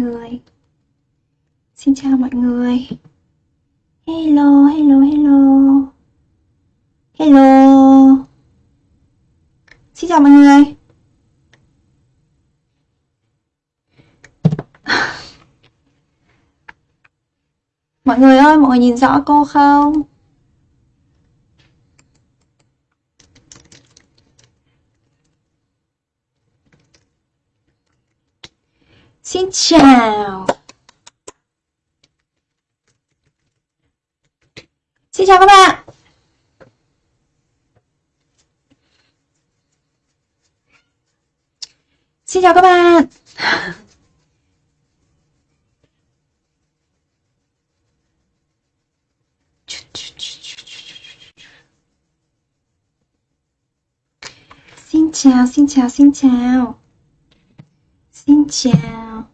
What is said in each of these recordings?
người. Xin chào mọi người. Hello, hello, hello. Hello. Xin chào mọi người. Mọi người ơi, mọi người nhìn rõ cô không? Xin chào. Xin chào các bạn. Xin chào các bạn. Xin chào, xin chào, xin chào. Xin chào.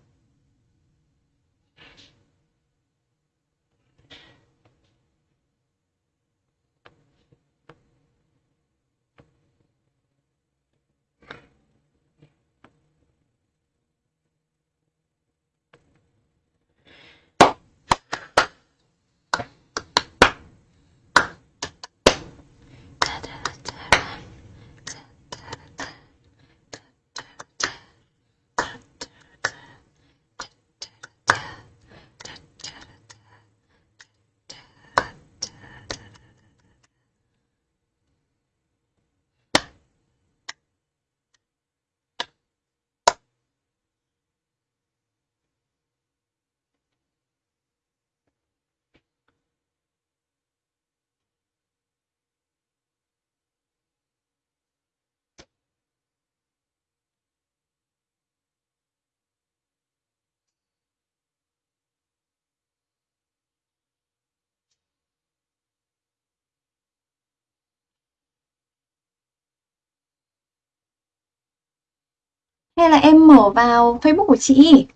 Hay là em mở vào Facebook của chị?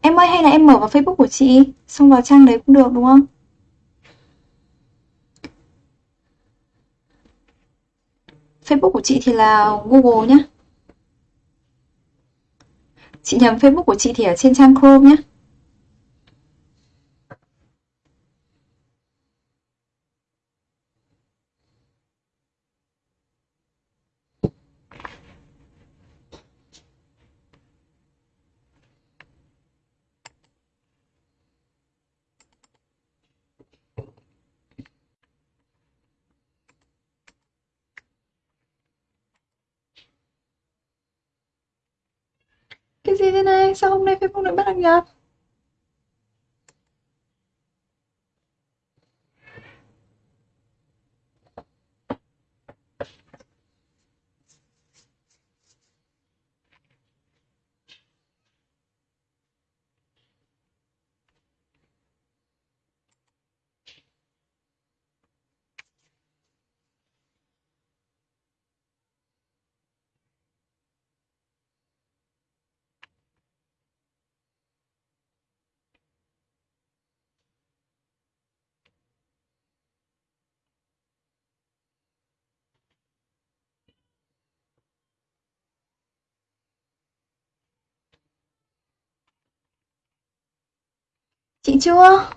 Em ơi, hay là em mở vào Facebook của chị? Xong vào trang đấy cũng được, đúng không? Facebook của chị thì là Google nhá. Chị nhầm Facebook của chị thì ở trên trang Chrome nhé như thế này? Sao hôm nay Facebook lại bắt đăng nhập? Chị chưa?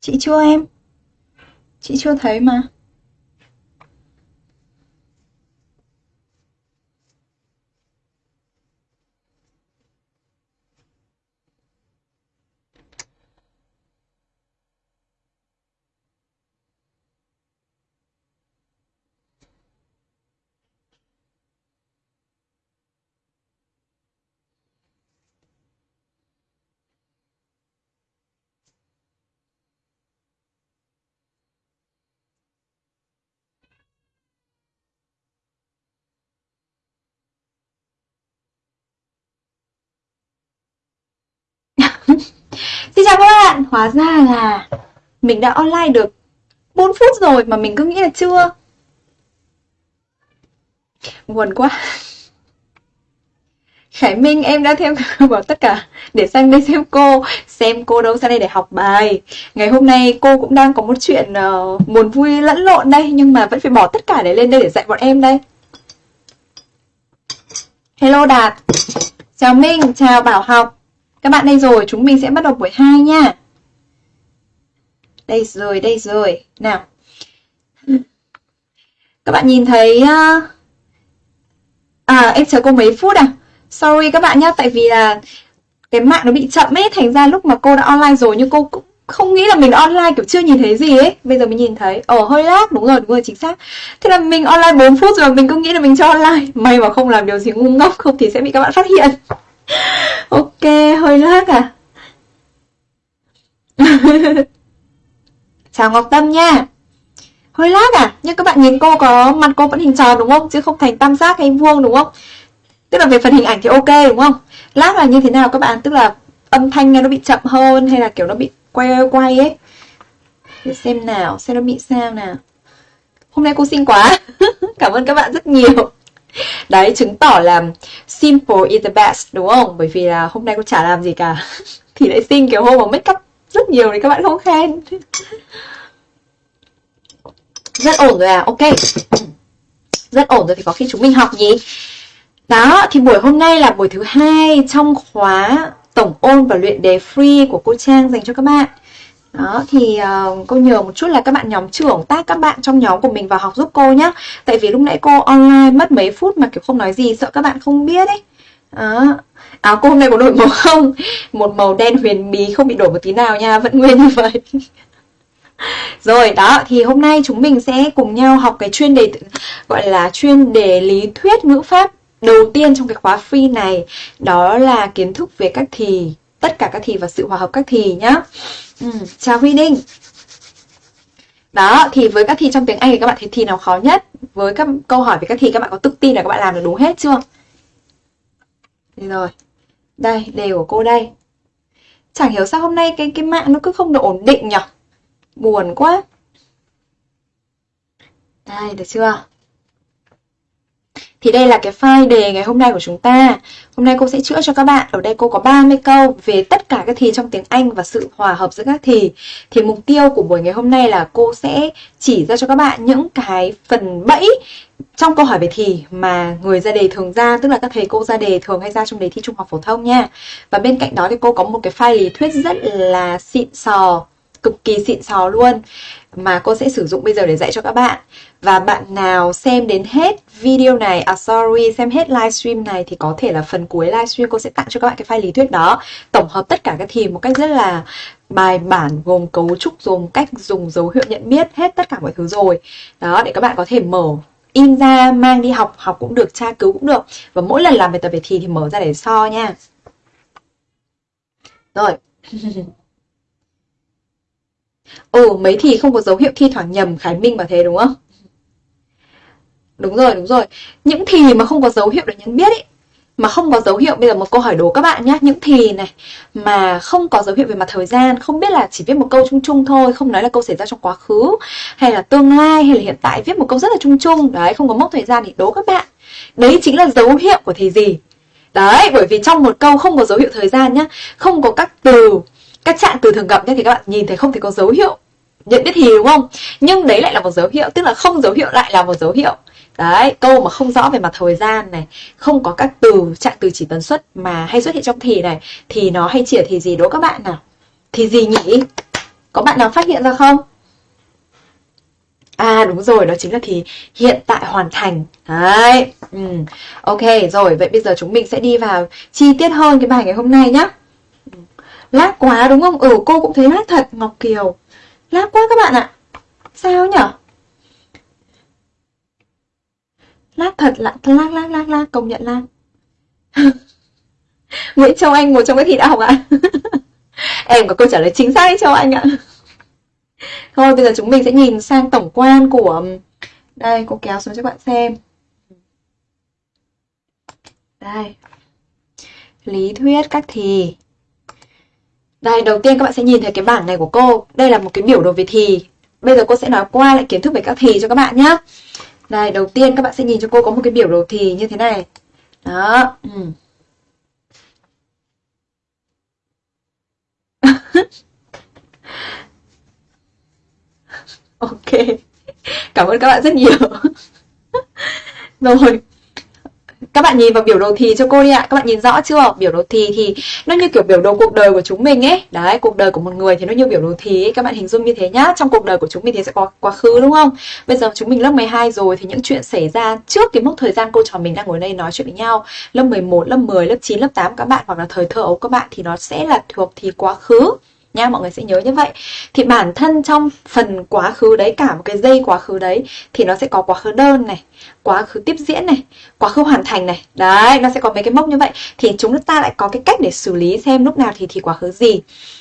Chị chưa em? Chị chưa thấy mà. Xin chào các bạn, hóa ra là mình đã online được 4 phút rồi mà mình cứ nghĩ là chưa. Buồn quá. Khải Minh em đã theo vào tất cả để sang đây xem cô xem cô đâu sang đây để học bài. Ngày hôm nay cô cũng đang có một chuyện uh, buồn vui lẫn lộn đây nhưng mà vẫn phải bỏ tất cả để lên đây để dạy bọn em đây. Hello Đạt. Chào Minh chào Bảo học các bạn đây rồi, chúng mình sẽ bắt đầu buổi 2 nha. Đây rồi đây rồi. Nào. Các bạn nhìn thấy ờ, à em chờ cô mấy phút à? Sorry các bạn nhá, tại vì là cái mạng nó bị chậm ấy, thành ra lúc mà cô đã online rồi nhưng cô cũng không nghĩ là mình online kiểu chưa nhìn thấy gì ấy. Bây giờ mình nhìn thấy, ồ, hơi lag, đúng rồi đúng rồi, chính xác. Thế là mình online 4 phút rồi mình cứ nghĩ là mình cho online. May mà không làm điều gì ngu ngốc, không thì sẽ bị các bạn phát hiện. ok, hơi lát à? Chào ngọc tâm nha. Hơi lát à? Nhưng các bạn nhìn cô có mặt cô vẫn hình tròn đúng không? Chứ không thành tam giác hay vuông đúng không? Tức là về phần hình ảnh thì ok đúng không? Lát là như thế nào các bạn? Tức là âm thanh nghe nó bị chậm hơn hay là kiểu nó bị quay quay ấy? Để xem nào, xem nó bị sao nào. Hôm nay cô xinh quá. Cảm ơn các bạn rất nhiều. Đấy, chứng tỏ là simple is the best đúng không? Bởi vì là hôm nay cô chả làm gì cả. Thì lại xinh kiểu hôm mà make up rất nhiều thì các bạn không khen. Rất ổn rồi à? Ok. Rất ổn rồi thì có khi chúng mình học nhỉ? Đó, thì buổi hôm nay là buổi thứ hai trong khóa tổng ôn và luyện đề free của cô Trang dành cho các bạn. Đó, thì uh, cô nhờ một chút là các bạn nhóm trưởng tác các bạn trong nhóm của mình vào học giúp cô nhé. Tại vì lúc nãy cô online mất mấy phút mà kiểu không nói gì, sợ các bạn không biết ấy. Đó. Áo cô hôm nay có đổi màu không? Một màu đen huyền bí không bị đổi một tí nào nha, vẫn nguyên như vậy. Rồi đó thì hôm nay chúng mình sẽ cùng nhau học cái chuyên đề gọi là chuyên đề lý thuyết ngữ pháp đầu tiên trong cái khóa free này đó là kiến thức về các thì tất cả các thì và sự hòa hợp các thì nhá. Ừ, chào Huy Ninh. Đó thì với các thì trong tiếng Anh thì các bạn thấy thì nào khó nhất? Với các câu hỏi về các thì các bạn có tự tin là các bạn làm được đúng hết chưa? Đây rồi. Đây đề của cô đây. Chẳng hiểu sao hôm nay cái cái mạng nó cứ không được ổn định nhỉ buồn quá. Đây được chưa? Thì đây là cái file đề ngày hôm nay của chúng ta. Hôm nay cô sẽ chữa cho các bạn. Ở đây cô có 30 câu về tất cả các thì trong tiếng Anh và sự hòa hợp giữa các thì. Thì mục tiêu của buổi ngày hôm nay là cô sẽ chỉ ra cho các bạn những cái phần bẫy trong câu hỏi về thì mà người ra đề thường ra, tức là các thầy cô ra đề thường hay ra trong đề thi trung học phổ thông nha. Và bên cạnh đó thì cô có một cái file lý thuyết rất là xịn sò cực kỳ xịn sò luôn mà cô sẽ sử dụng bây giờ để dạy cho các bạn. Và bạn nào xem đến hết video này, à sorry, xem hết livestream này thì có thể là phần cuối livestream cô sẽ tặng cho các bạn cái file lý thuyết đó. Tổng hợp tất cả các thì một cách rất là bài bản gồm cấu trúc, gồm cách dùng dấu hiệu nhận biết hết tất cả mọi thứ rồi. Đó, để các bạn có thể mở in ra mang đi học học cũng được tra cứu cũng được và mỗi lần làm bài tập về thì thì mở ra để so nha rồi Ừ, mấy thì không có dấu hiệu thi thoảng nhầm Khải Minh bảo thế đúng không? Đúng rồi, đúng rồi. Những thì mà không có dấu hiệu để nhận biết ấy, mà không có dấu hiệu bây giờ một câu hỏi đố các bạn nhé những thì này mà không có dấu hiệu về mặt thời gian không biết là chỉ viết một câu chung chung thôi không nói là câu xảy ra trong quá khứ hay là tương lai hay là hiện tại viết một câu rất là chung chung đấy không có mốc thời gian thì đố các bạn đấy chính là dấu hiệu của thì gì đấy bởi vì trong một câu không có dấu hiệu thời gian nhá không có các từ các trạng từ thường gặp thì các bạn nhìn thấy không thấy có dấu hiệu nhận biết thì đúng không nhưng đấy lại là một dấu hiệu tức là không dấu hiệu lại là một dấu hiệu đấy câu mà không rõ về mặt thời gian này không có các từ trạng từ chỉ tần suất mà hay xuất hiện trong thì này thì nó hay chỉ thì gì đố các bạn nào thì gì nhỉ có bạn nào phát hiện ra không À đúng rồi, đó chính là thì hiện tại hoàn thành. Đấy. Ừ. Ok, rồi, vậy bây giờ chúng mình sẽ đi vào chi tiết hơn cái bài ngày hôm nay nhé Lát quá đúng không? Ừ cô cũng thấy lát thật, Ngọc Kiều. Lát quá các bạn ạ. Sao nhở? Lát thật lạ lát lát lát lát công nhận lát. Nguyễn Châu Anh, một trong cái thi đạo ạ. Em có câu trả lời chính xác đấy Châu Anh ạ. Thôi, bây giờ chúng mình sẽ nhìn sang tổng quan của um, Đây, cô kéo xuống cho bạn xem. Đây. Lý thuyết các thì đây, đầu tiên các bạn sẽ nhìn thấy cái bảng này của cô. Đây là một cái biểu đồ về thì. bây giờ cô sẽ nói qua lại kiến thức về các thì cho các bạn nhé. Này, đầu tiên các bạn sẽ nhìn cho cô có một cái biểu đồ thì như thế này. Đó. Ừ. ok. Cảm ơn các bạn rất nhiều. Rồi, các bạn nhìn vào biểu đồ thì cho cô đi ạ. Các bạn nhìn rõ chưa? Biểu đồ thì thì nó như kiểu biểu đồ cuộc đời của chúng mình ấy. Đấy, cuộc đời của một người thì nó như biểu đồ thì ấy. các bạn hình dung như thế nhá. Trong cuộc đời của chúng mình thì sẽ có quá khứ, đúng không? Bây giờ chúng mình lớp 12 rồi thì những chuyện xảy ra trước cái mốc thời gian cô trò mình đang ngồi đây nói chuyện với nhau, lớp 11 lớp 10 lớp 9 lớp 8 các bạn hoặc là thời thơ ấu các bạn thì nó sẽ là thuộc thì quá khứ nha, mọi người sẽ nhớ như vậy. Thì bản thân trong phần quá khứ đấy, cả một cái dây quá khứ đấy, thì nó sẽ có quá khứ đơn này, quá khứ tiếp diễn này, quá khứ hoàn thành này. Đấy, nó sẽ có mấy cái mốc như vậy. Thì chúng ta lại có cái cách để xử lý xem lúc nào thì thì quá khứ gì.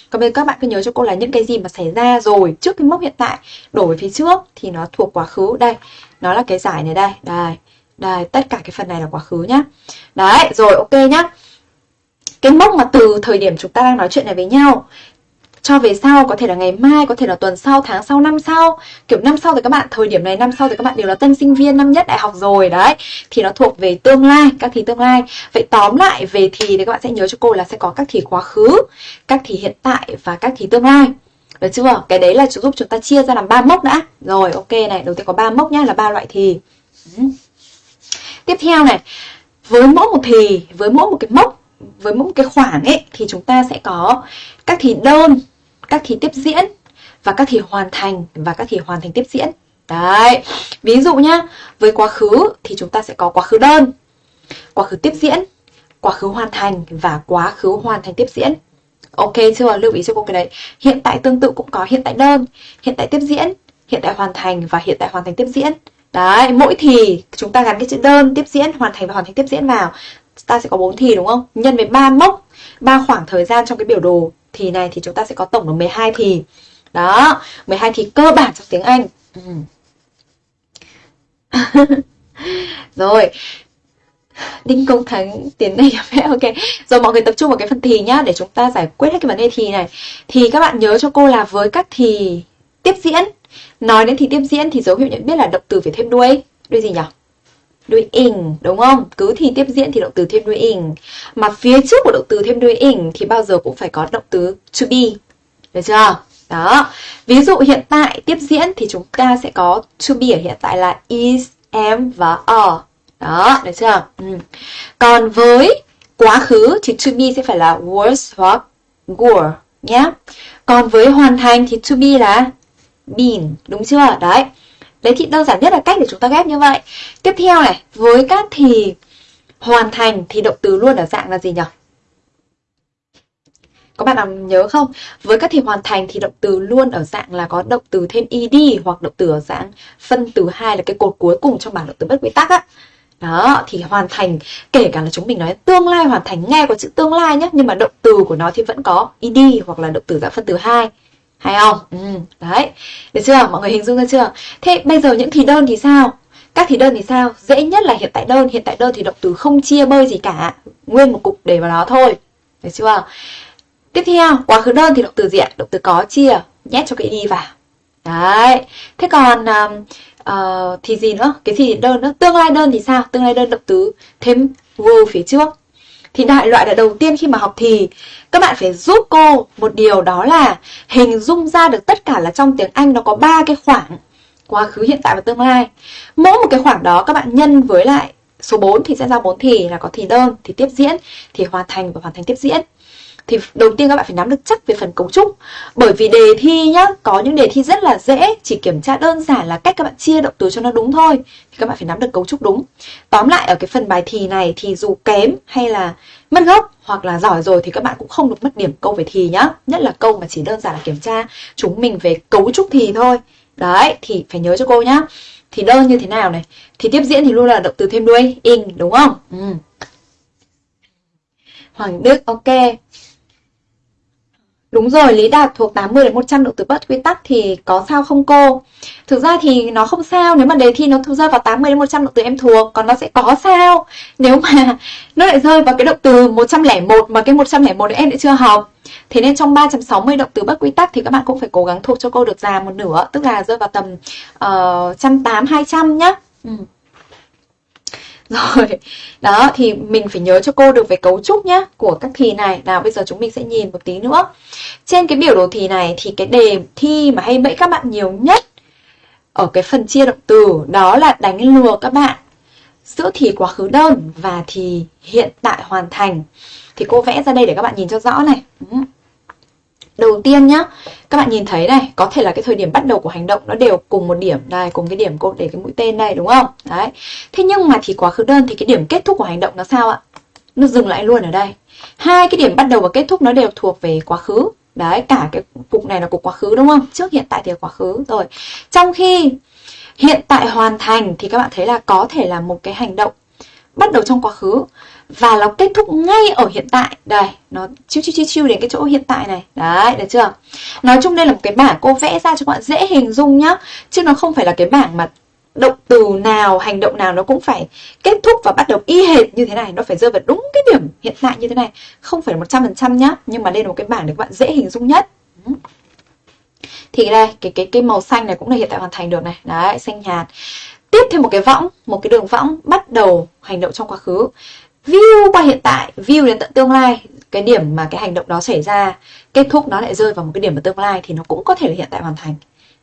Còn bây giờ các bạn cứ nhớ cho cô là những cái gì mà xảy ra rồi, trước cái mốc hiện tại đổ về phía trước, thì nó thuộc quá khứ. Đây, nó là cái giải này đây. Đây đây, tất cả cái phần này là quá khứ nhá. Đấy, rồi, ok nhá. Cái mốc mà từ thời điểm chúng ta đang nói chuyện này với nhau cho về sau, có thể là ngày mai, có thể là tuần sau, tháng sau, năm sau. Kiểu năm sau thì các bạn, thời điểm này năm sau thì các bạn đều là tân sinh viên, năm nhất đại học rồi, đấy. Thì nó thuộc về tương lai, các thì tương lai. Vậy tóm lại về thì thì các bạn sẽ nhớ cho cô là sẽ có các thì quá khứ, các thì hiện tại và các thì tương lai. Được chưa? Cái đấy là giúp chúng ta chia ra làm ba mốc đã. Rồi, ok này, đầu tiên có ba mốc nhá, là ba loại thì ừ. tiếp theo này, với mỗi một thì với mỗi một cái mốc, với mỗi một cái khoảng ấy, thì chúng ta sẽ có các thì đơn các thì tiếp diễn và các thì hoàn thành và các thì hoàn thành tiếp diễn. Đấy, ví dụ nhá, với quá khứ thì chúng ta sẽ có quá khứ đơn, quá khứ tiếp diễn, quá khứ hoàn thành và quá khứ hoàn thành tiếp diễn. Ok chưa? Lưu ý cho cô cái đấy. Hiện tại tương tự cũng có hiện tại đơn, hiện tại tiếp diễn, hiện tại hoàn thành và hiện tại hoàn thành tiếp diễn. Đấy, mỗi thì chúng ta gắn cái chữ đơn, tiếp diễn, hoàn thành và hoàn thành tiếp diễn vào. Ta sẽ có bốn thì đúng không? Nhân với ba mốc, ba khoảng thời gian trong cái biểu đồ thì này thì chúng ta sẽ có tổng là 12 thì. Đó, 12 thì cơ bản trong tiếng Anh. Ừ. Rồi. Đinh Công Thắng tiến này ok. Rồi mọi người tập trung vào cái phần thì nhá để chúng ta giải quyết hết cái vấn đề thì này. Thì các bạn nhớ cho cô là với các thì tiếp diễn. Nói đến thì tiếp diễn thì dấu hiệu nhận biết là động từ phải thêm đuôi. Đuôi gì nhỉ? Đuôi ing đúng không? Cứ thì tiếp diễn thì động từ thêm đuôi ing. Mà phía trước của động từ thêm đuôi ing thì bao giờ cũng phải có động từ to be. Được chưa? Đó. Ví dụ hiện tại tiếp diễn thì chúng ta sẽ có to be ở hiện tại là is, am và are. Đó, được chưa? Ừ. Còn với quá khứ thì to be sẽ phải là was hoặc were nhé. Còn với hoàn thành thì to be là been, đúng chưa? Đấy. Đấy thì đơn giản nhất là cách để chúng ta ghép như vậy. Tiếp theo này, với các thì hoàn thành thì động từ luôn ở dạng là gì nhỉ? Có bạn nào nhớ không? Với các thì hoàn thành thì động từ luôn ở dạng là có động từ thêm ed hoặc động từ ở dạng phân từ hai là cái cột cuối cùng trong bảng động từ bất quy tắc á. Đó, thì hoàn thành kể cả là chúng mình nói tương lai hoàn thành nghe có chữ tương lai nhé, nhưng mà động từ của nó thì vẫn có ed hoặc là động từ dạng phân từ hai hay không? Ừ, đấy. Được chưa? Mọi người hình dung ra chưa? Thế bây giờ những thì đơn thì sao? Các thì đơn thì sao? Dễ nhất là hiện tại đơn. Hiện tại đơn thì động từ không chia bơi gì cả. Nguyên một cục để vào đó thôi. Được chưa? Tiếp theo quá khứ đơn thì động từ gì ạ? Động từ có chia nhét cho cái đi vào. Đấy. Thế còn um, uh, thì gì nữa? Cái gì đơn nữa. Tương lai đơn thì sao? Tương lai đơn động từ thêm vô phía trước thì đại loại là đầu tiên khi mà học thì các bạn phải giúp cô một điều đó là hình dung ra được tất cả là trong tiếng Anh nó có ba cái khoảng quá khứ hiện tại và tương lai. Mỗi một cái khoảng đó các bạn nhân với lại số 4 thì sẽ ra 4 thì là có thì đơn, thì tiếp diễn, thì hoàn thành và hoàn thành tiếp diễn thì đầu tiên các bạn phải nắm được chắc về phần cấu trúc. Bởi vì đề thi nhá, có những đề thi rất là dễ, chỉ kiểm tra đơn giản là cách các bạn chia động từ cho nó đúng thôi, thì các bạn phải nắm được cấu trúc đúng. Tóm lại ở cái phần bài thì này thì dù kém hay là mất gốc hoặc là giỏi rồi thì các bạn cũng không được mất điểm câu về thì nhá. Nhất là câu mà chỉ đơn giản là kiểm tra chúng mình về cấu trúc thì thôi. Đấy, thì phải nhớ cho cô nhá. Thì đơn như thế nào này? Thì tiếp diễn thì luôn là động từ thêm đuôi, in, đúng không? Ừ. Hoàng Đức, ok. Đúng rồi, Lý Đạt thuộc 80 đến 100 động từ bất quy tắc thì có sao không cô? Thực ra thì nó không sao nếu mà đề thi nó rơi vào 80 đến 100 động từ em thuộc, còn nó sẽ có sao nếu mà nó lại rơi vào cái động từ 101 mà cái 101 đấy em lại chưa học. Thế nên trong 360 động từ bất quy tắc thì các bạn cũng phải cố gắng thuộc cho cô được già một nửa, tức là rơi vào tầm uh, 180 200 nhá. Ừ. Rồi, đó thì mình phải nhớ cho cô được về cấu trúc nhá của các thì này. Nào bây giờ chúng mình sẽ nhìn một tí nữa. Trên cái biểu đồ thì này thì cái đề thi mà hay bẫy các bạn nhiều nhất ở cái phần chia động từ đó là đánh lừa các bạn giữa thì quá khứ đơn và thì hiện tại hoàn thành. Thì cô vẽ ra đây để các bạn nhìn cho rõ này. Ừ. Đầu tiên nhá, các bạn nhìn thấy này, có thể là cái thời điểm bắt đầu của hành động nó đều cùng một điểm đây, cùng cái điểm cô để cái mũi tên này đúng không? Đấy. Thế nhưng mà thì quá khứ đơn thì cái điểm kết thúc của hành động nó sao ạ? Nó dừng lại luôn ở đây. Hai cái điểm bắt đầu và kết thúc nó đều thuộc về quá khứ. Đấy, cả cái cục này là cục quá khứ đúng không? Trước hiện tại thì là quá khứ rồi. Trong khi hiện tại hoàn thành thì các bạn thấy là có thể là một cái hành động bắt đầu trong quá khứ và nó kết thúc ngay ở hiện tại. Đây, nó chiêu chiêu chiêu chiêu đến cái chỗ hiện tại này. Đấy, được chưa? Nói chung đây là một cái bảng cô vẽ ra cho các bạn dễ hình dung nhá. Chứ nó không phải là cái bảng mà động từ nào, hành động nào nó cũng phải kết thúc và bắt đầu y hệt như thế này. Nó phải rơi vào đúng cái điểm hiện tại như thế này. Không phải một trăm phần trăm nhá, nhưng mà đây là một cái bảng để các bạn dễ hình dung nhất. Ừ. Thì đây, cái cái cái màu xanh này cũng là hiện tại hoàn thành được này. Đấy, xanh nhạt. Tiếp thêm một cái võng, một cái đường võng bắt đầu hành động trong quá khứ view qua hiện tại view đến tận tương lai cái điểm mà cái hành động đó xảy ra kết thúc nó lại rơi vào một cái điểm ở tương lai thì nó cũng có thể là hiện tại hoàn thành.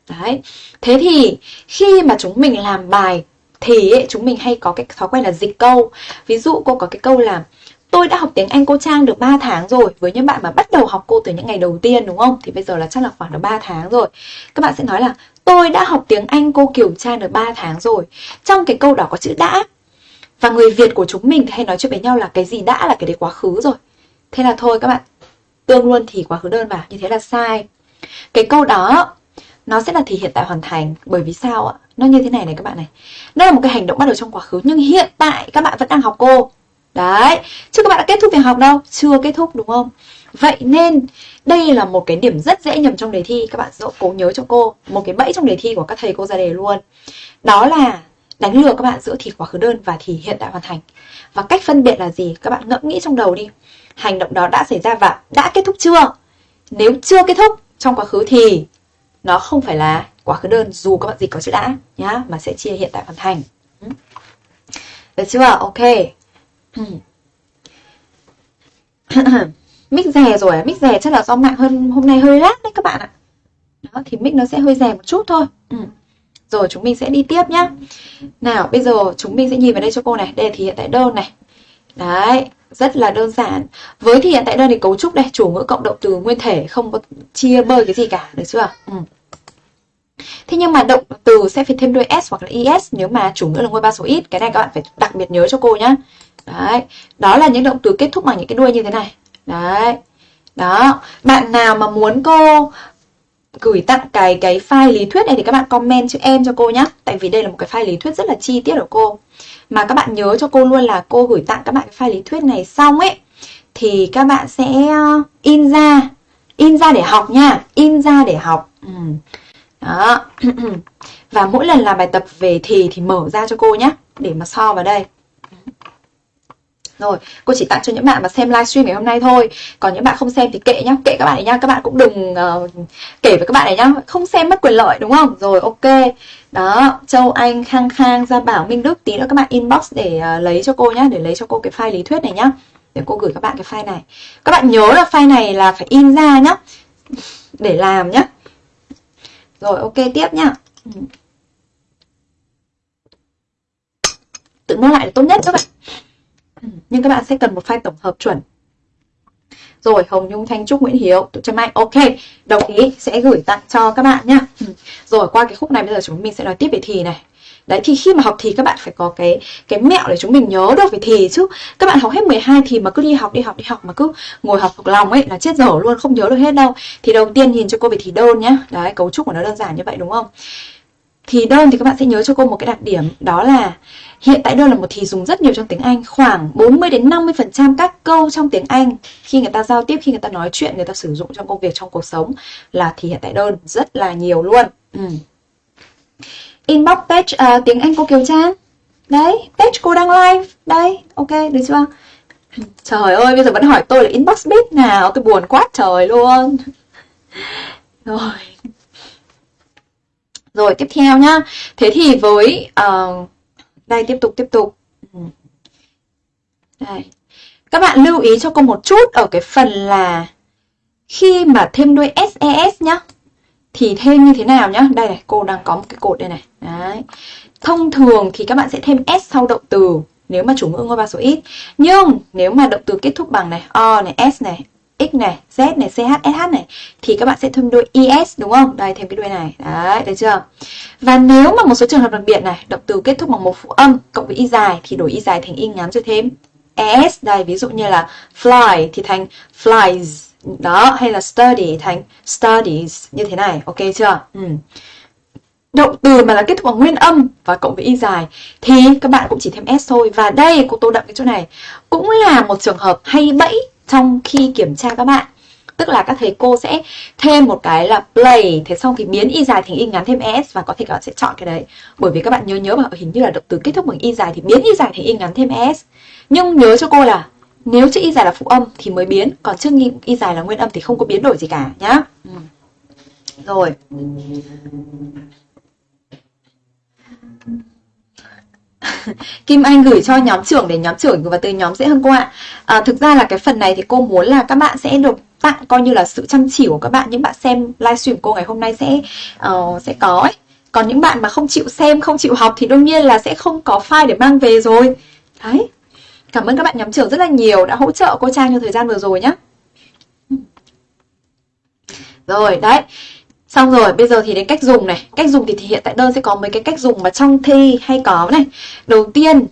Đấy. Thế thì khi mà chúng mình làm bài thì ấy, chúng mình hay có cái thói quen là dịch câu. Ví dụ cô có cái câu là tôi đã học tiếng Anh cô Trang được 3 tháng rồi với những bạn mà bắt đầu học cô từ những ngày đầu tiên đúng không? Thì bây giờ là chắc là khoảng được 3 tháng rồi. Các bạn sẽ nói là tôi đã học tiếng Anh cô Kiều Trang được 3 tháng rồi trong cái câu đó có chữ đã và người Việt của chúng mình hay nói chuyện với nhau là cái gì đã là cái đấy quá khứ rồi. Thế là thôi các bạn, tương luôn thì quá khứ đơn vào như thế là sai. Cái câu đó, nó sẽ là thì hiện tại hoàn thành, bởi vì sao ạ? Nó như thế này này các bạn này. Nó là một cái hành động bắt đầu trong quá khứ, nhưng hiện tại các bạn vẫn đang học cô. Đấy, chứ các bạn đã kết thúc việc học đâu? Chưa kết thúc, đúng không? Vậy nên, đây là một cái điểm rất dễ nhầm trong đề thi. Các bạn cố nhớ cho cô, một cái bẫy trong đề thi của các thầy cô ra đề luôn. Đó là đánh lừa các bạn giữa thì quá khứ đơn và thì hiện tại hoàn thành. Và cách phân biệt là gì? Các bạn ngẫm nghĩ trong đầu đi. Hành động đó đã xảy ra và đã kết thúc chưa? Nếu chưa kết thúc trong quá khứ thì nó không phải là quá khứ đơn, dù các bạn dịch có chữ đã nhá, mà sẽ chia hiện tại hoàn thành. Ừ. Được chưa? Ok. Mic rè rồi à? mic rè chắc là do mạng hơn hôm nay hơi lát đấy các bạn ạ. Đó, thì mic nó sẽ hơi rè một chút thôi. Ừ. Rồi chúng mình sẽ đi tiếp nhá. Nào bây giờ chúng mình sẽ nhìn vào đây cho cô này. Đây là thì hiện tại đơn này. Đấy rất là đơn giản. Với thì hiện tại đơn thì cấu trúc đây Chủ ngữ cộng động từ nguyên thể Không có chia bơi cái gì cả Được chưa? Ừ. Thế nhưng mà động từ sẽ phải thêm đuôi S hoặc là IS Nếu mà chủ ngữ là ngôi ba số ít. Cái này các bạn phải đặc biệt nhớ cho cô nhá. Đấy Đó là những động từ kết thúc bằng những cái đuôi như thế này. Đấy. Đó, bạn nào mà muốn cô gửi tặng cái cái file lý thuyết này thì các bạn comment chữ em cho cô nhé Tại vì đây là một cái file lý thuyết rất là chi tiết của cô. Mà các bạn nhớ cho cô luôn là cô gửi tặng các bạn cái file lý thuyết này xong ấy, Thì các bạn sẽ ờ, in ra In ra để học nha. In ra để học. Ừ. Đó. Và mỗi lần làm bài tập về thì thì mở ra cho cô nhé Để mà so vào đây rồi, cô chỉ tặng cho những bạn mà xem livestream ngày hôm nay thôi. Còn những bạn không xem thì kệ nhá Kệ các bạn ấy nhá, các bạn cũng đừng uh, kể với các bạn ấy nhá. Không xem mất quyền lợi đúng không? Rồi, ok. Đó, Châu Anh, Khang Khang, Gia Bảo, Minh Đức Tí nữa các bạn inbox để uh, lấy cho cô nhá Để lấy cho cô cái file lý thuyết này nhá. Để cô gửi các bạn cái file này. Các bạn nhớ là file này là phải in ra nhá Để làm nhá. Rồi, ok, tiếp nhá. Tự mua lại là tốt nhất các bạn nhưng các bạn sẽ cần một file tổng hợp chuẩn. Rồi, Hồng Nhung, Thanh Trúc, Nguyễn Hiếu tụi Trâm anh ok, đồng ý, sẽ gửi tặng cho các bạn nhá. Ừ. Rồi, qua cái khúc này bây giờ chúng mình sẽ nói tiếp về thì này. Đấy, thì khi mà học thì các bạn phải có cái cái mẹo để chúng mình nhớ được về thì chứ. Các bạn học hết 12 thì mà cứ đi học đi học đi học, mà cứ ngồi học thuộc lòng ấy là chết dở luôn, không nhớ được hết đâu. Thì đầu tiên nhìn cho cô về thì đơn nhá. Đấy, cấu trúc của nó đơn giản như vậy, đúng không? Thì đơn thì các bạn sẽ nhớ cho cô một cái đặc điểm đó là hiện tại đơn là một thì dùng rất nhiều trong tiếng Anh khoảng 40 đến 50% các câu trong tiếng Anh khi người ta giao tiếp khi người ta nói chuyện người ta sử dụng trong công việc trong cuộc sống là thì hiện tại đơn rất là nhiều luôn. Ừ. inbox page uh, tiếng Anh cô Kiều Trang. Đấy page cô đang live. Đây ok được chưa? Trời ơi bây giờ vẫn hỏi tôi là inbox biết nào? Tôi buồn quá trời luôn. Rồi rồi tiếp theo nhá. Thế thì với uh, đây tiếp tục tiếp tục. Ừ. Đây. Các bạn lưu ý cho cô một chút ở cái phần là khi mà thêm đuôi SES nhá thì thêm như thế nào nhá? Đây này cô đang có một cái cột đây này. Đấy. Thông thường thì các bạn sẽ thêm s sau động từ nếu mà chủ ngữ ngôi ba số ít. Nhưng nếu mà động từ kết thúc bằng này o này s này x này, z này ch sh này, thì các bạn sẽ thêm đuôi es đúng không? Đây, thêm cái đuôi này. Đấy được chưa? Và nếu mà một số trường hợp đặc biệt này, động từ kết thúc bằng một phụ âm cộng với y dài, thì đổi y dài thành y ngắn rồi thêm. Es đây, ví dụ như là fly thì thành flies. Đó, hay là study thành studies, như thế này. Ok chưa? Ừ. động từ mà là kết thúc bằng nguyên âm và cộng với y dài, thì các bạn cũng chỉ thêm s thôi. Và đây, cô tô đậm cái chỗ này. Cũng là một trường hợp hay bẫy trong khi kiểm tra các bạn, tức là các thầy cô sẽ thêm một cái là play, thế xong thì biến y dài thành y ngắn thêm s và có thể các bạn sẽ chọn cái đấy. Bởi vì các bạn nhớ nhớ mà, hình như là động từ kết thúc bằng y dài thì biến y dài thành y ngắn thêm s. Nhưng nhớ cho cô là nếu chữ y dài là phụ âm thì mới biến, còn chữ y dài là nguyên âm thì không có biến đổi gì cả, nhá. Ừ. rồi. Kim Anh gửi cho nhóm trưởng để nhóm trưởng và từ nhóm dễ hơn cô ạ. À, thực ra là cái phần này thì cô muốn là các bạn sẽ được tặng coi như là sự chăm chỉ của các bạn những bạn xem livestream cô ngày hôm nay sẽ uh, sẽ có ấy. Còn những bạn mà không chịu xem, không chịu học thì đương nhiên là sẽ không có file để mang về rồi. Đấy. Cảm ơn các bạn nhóm trưởng rất là nhiều đã hỗ trợ cô Trang trong thời gian vừa rồi nhé. Ừ. Rồi, đấy. Xong rồi, bây giờ thì đến cách dùng này. Cách dùng thì, thì hiện tại đơn sẽ có mấy cái cách dùng mà trong thi hay có này. Đầu tiên,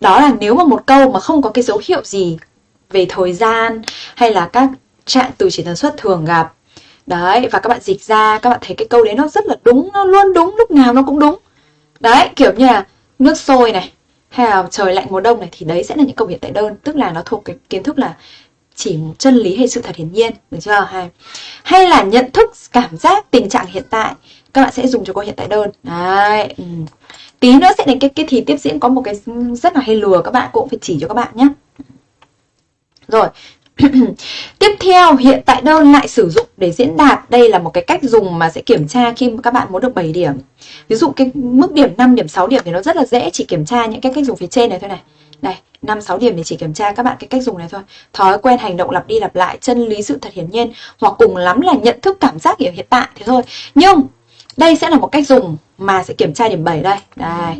đó là nếu mà một câu mà không có cái dấu hiệu gì về thời gian hay là các trạng từ chỉ tần suất thường gặp. Đấy, và các bạn dịch ra, các bạn thấy cái câu đấy nó rất là đúng, nó luôn đúng, lúc nào nó cũng đúng. Đấy, kiểu như là nước sôi này, hay là trời lạnh mùa đông này thì đấy sẽ là những câu hiện tại đơn, tức là nó thuộc cái kiến thức là chỉ một chân lý hay sự thật hiển nhiên được chưa hay hay là nhận thức cảm giác tình trạng hiện tại các bạn sẽ dùng cho câu hiện tại đơn đấy ừ. tí nữa sẽ đến cái cái thì tiếp diễn có một cái rất là hay lừa các bạn cũng phải chỉ cho các bạn nhé rồi Tiếp theo, hiện tại đơn lại sử dụng để diễn đạt. Đây là một cái cách dùng mà sẽ kiểm tra khi các bạn muốn được 7 điểm. Ví dụ cái mức điểm 5 điểm 6 điểm thì nó rất là dễ chỉ kiểm tra những cái cách dùng phía trên này thôi này. Này, 5 6 điểm thì chỉ kiểm tra các bạn cái cách dùng này thôi. Thói quen hành động lặp đi lặp lại, chân lý sự thật hiển nhiên hoặc cùng lắm là nhận thức cảm giác hiểu hiện tại thế thôi. Nhưng đây sẽ là một cách dùng mà sẽ kiểm tra điểm 7 đây. Đây.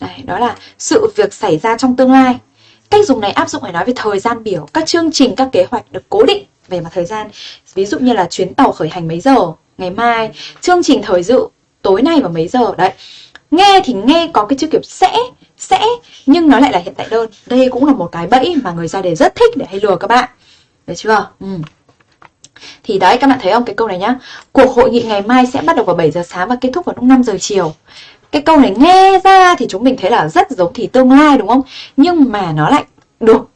Đây, đó là sự việc xảy ra trong tương lai. Cách dùng này áp dụng để nói về thời gian biểu, các chương trình, các kế hoạch được cố định về mặt thời gian. Ví dụ như là chuyến tàu khởi hành mấy giờ, ngày mai, chương trình thời dự tối nay vào mấy giờ đấy. Nghe thì nghe có cái chữ kiểu sẽ, sẽ nhưng nó lại là hiện tại đơn. Đây cũng là một cái bẫy mà người ra đề rất thích để hay lừa các bạn. Được chưa? Ừ. Thì đấy các bạn thấy không cái câu này nhá Cuộc hội nghị ngày mai sẽ bắt đầu vào 7 giờ sáng và kết thúc vào lúc 5 giờ chiều cái câu này nghe ra thì chúng mình thấy là rất giống thì tương lai đúng không? Nhưng mà nó lại được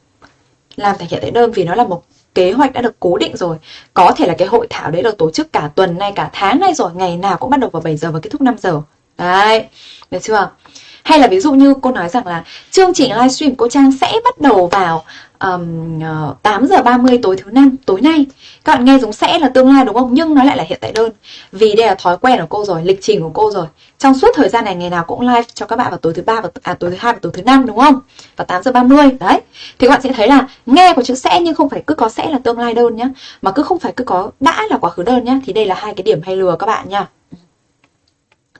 làm thành hiện tại đơn vì nó là một kế hoạch đã được cố định rồi. Có thể là cái hội thảo đấy được tổ chức cả tuần nay, cả tháng nay rồi, ngày nào cũng bắt đầu vào 7 giờ và kết thúc 5 giờ. Đấy, được chưa? Hay là ví dụ như cô nói rằng là chương trình livestream cô Trang sẽ bắt đầu vào um, 8 giờ 30 tối thứ năm tối nay. Các bạn nghe giống sẽ là tương lai đúng không? Nhưng nó lại là hiện tại đơn. Vì đây là thói quen của cô rồi lịch trình của cô rồi. Trong suốt thời gian này ngày nào cũng live cho các bạn vào tối thứ ba và à, tối thứ hai và tối thứ năm đúng không? Và 8 giờ 30 đấy. Thì các bạn sẽ thấy là nghe có chữ sẽ nhưng không phải cứ có sẽ là tương lai đơn nhá. Mà cứ không phải cứ có đã là quá khứ đơn nhá. Thì đây là hai cái điểm hay lừa các bạn nhá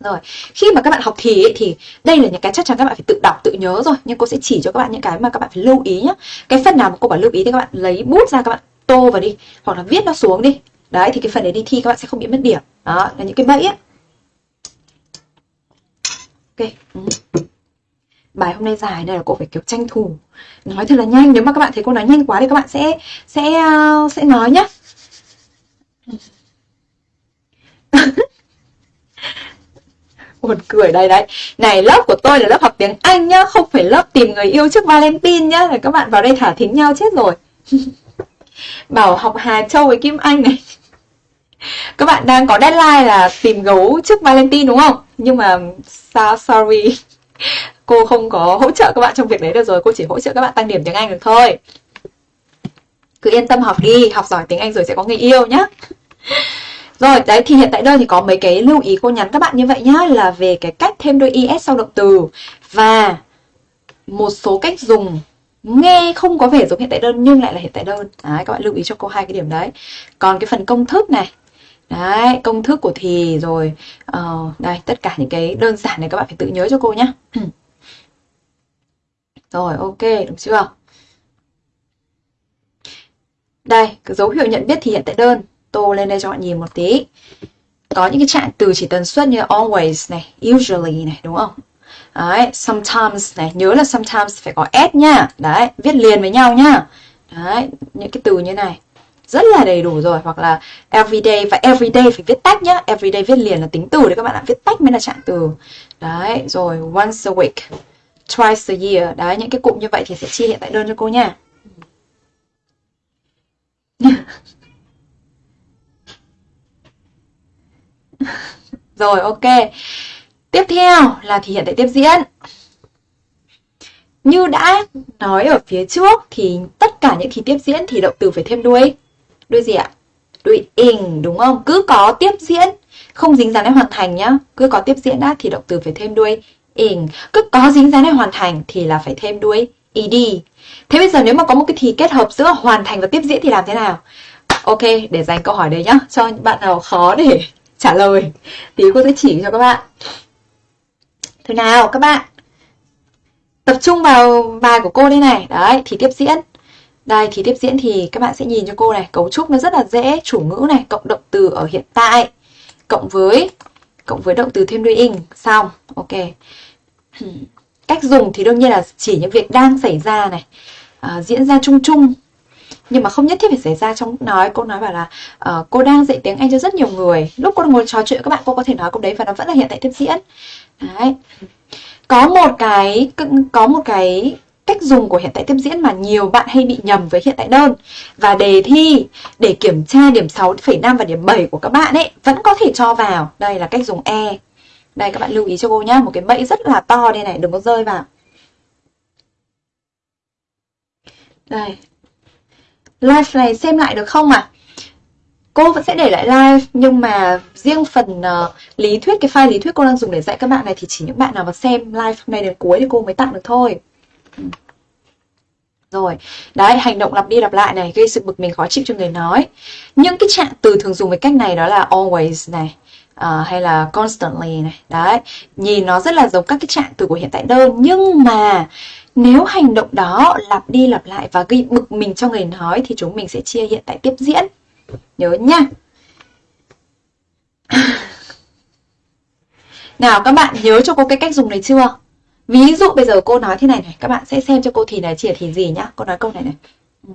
rồi, khi mà các bạn học thì ấy, thì đây là những cái chắc chắn các bạn phải tự đọc, tự nhớ rồi. Nhưng cô sẽ chỉ cho các bạn những cái mà các bạn phải lưu ý nhá. Cái phần nào mà cô bảo lưu ý thì các bạn lấy bút ra các bạn tô vào đi Hoặc là viết nó xuống đi. Đấy, thì cái phần đấy đi thi các bạn sẽ không bị mất điểm. Đó, là những cái bẫy ấy Ok ừ. Bài hôm nay dài nên là cô phải kiểu tranh thủ. Nói thật là nhanh, nếu mà các bạn thấy cô nói nhanh quá thì các bạn sẽ sẽ uh, sẽ nói nhá. Ừ. buồn cười đây đấy. Này, lớp của tôi là lớp học tiếng anh nhá, không phải lớp tìm người yêu trước valentine nhá. Là các bạn vào đây thả thính nhau chết rồi. Bảo học hà châu với kim anh này. Các bạn đang có deadline là tìm gấu trước valentine đúng không? Nhưng mà sao sorry. Cô không có hỗ trợ các bạn trong việc đấy được rồi. Cô chỉ hỗ trợ các bạn tăng điểm tiếng anh được thôi. Cứ yên tâm học đi, học giỏi tiếng anh rồi sẽ có người yêu nhá rồi đấy thì hiện tại đây thì có mấy cái lưu ý cô nhắn các bạn như vậy nhá là về cái cách thêm đôi is sau động từ. Và một số cách dùng nghe không có vẻ giống hiện tại đơn nhưng lại là hiện tại đơn. Đấy các bạn lưu ý cho cô hai cái điểm đấy. Còn cái phần công thức này. Đấy công thức của thì rồi uh, đây tất cả những cái đơn giản này các bạn phải tự nhớ cho cô nhá. Rồi ok đúng chưa? Đây cái dấu hiệu nhận biết thì hiện tại đơn tô lên đây cho bạn nhìn một tí có những cái trạng từ chỉ tần suất như always này usually này đúng không Đấy, sometimes này, nhớ là sometimes phải có s nhá. Đấy, viết liền với nhau nhá. Đấy, những cái từ như này rất là đầy đủ rồi hoặc là everyday và everyday phải viết tách nhá. Everyday viết liền là tính từ đấy các bạn ạ, viết tách mới là trạng từ. Đấy, rồi once a week, twice a year. Đấy, những cái cụm như vậy thì sẽ chia hiện tại đơn cho cô nha. rồi ok. Tiếp theo là thì hiện tại tiếp diễn. Như đã nói ở phía trước thì tất cả những thì tiếp diễn thì động từ phải thêm đuôi. Đuôi gì ạ? Đuôi ing đúng không? Cứ có tiếp diễn, không dính dáng đến hoàn thành nhá. Cứ có tiếp diễn đã thì động từ phải thêm đuôi ing. Cứ có dính dáng đến hoàn thành thì là phải thêm đuôi ed. Thế bây giờ nếu mà có một cái thì kết hợp giữa hoàn thành và tiếp diễn thì làm thế nào? Ok, để dành câu hỏi đấy nhá, cho bạn nào khó để trả lời Tí cô sẽ chỉ cho các bạn. Thế nào các bạn? Tập trung vào bài của cô đây này. Đấy, thì tiếp diễn. Đây, thì tiếp diễn thì các bạn sẽ nhìn cho cô này. Cấu trúc nó rất là dễ. Chủ ngữ này, cộng động từ ở hiện tại. Cộng với cộng với động từ thêm đuôi ing. Xong. Ok. Cách dùng thì đương nhiên là chỉ những việc đang xảy ra này. À, diễn ra chung chung nhưng mà không nhất thiết phải xảy ra trong nói. Cô nói bảo là uh, cô đang dạy tiếng anh cho rất nhiều người. Lúc cô ngồi trò chuyện các bạn cô có thể nói câu đấy và nó vẫn là hiện tại tiếp diễn. Đấy. Có một cái có một cái cách dùng của hiện tại tiếp diễn mà nhiều bạn hay bị nhầm với hiện tại đơn. Và đề thi để kiểm tra điểm 6,5 và điểm 7 của các bạn ấy vẫn có thể cho vào. Đây là cách dùng e. Đây các bạn lưu ý cho cô nhá. Một cái bẫy rất là to đây này đừng có rơi vào. Đây live này xem lại được không ạ? À? Cô vẫn sẽ để lại live nhưng mà riêng phần uh, lý thuyết cái file lý thuyết cô đang dùng để dạy các bạn này thì chỉ những bạn nào mà xem live hôm nay đến cuối thì cô mới tặng được thôi. Rồi, đấy, hành động lặp đi lặp lại này gây sự bực mình khó chịu cho người nói. Những cái trạng từ thường dùng với cách này đó là always này, uh, hay là constantly này. Đấy, nhìn nó rất là giống các cái trạng từ của hiện tại đơn nhưng mà nếu hành động đó lặp đi lặp lại và gây bực mình cho người nói thì chúng mình sẽ chia hiện tại tiếp diễn. Nhớ nha. Nào các bạn nhớ cho cô cái cách dùng này chưa? Ví dụ bây giờ cô nói thế này này, các bạn sẽ xem cho cô thì này chỉ thì gì nhá. Cô nói câu này này. Ừ.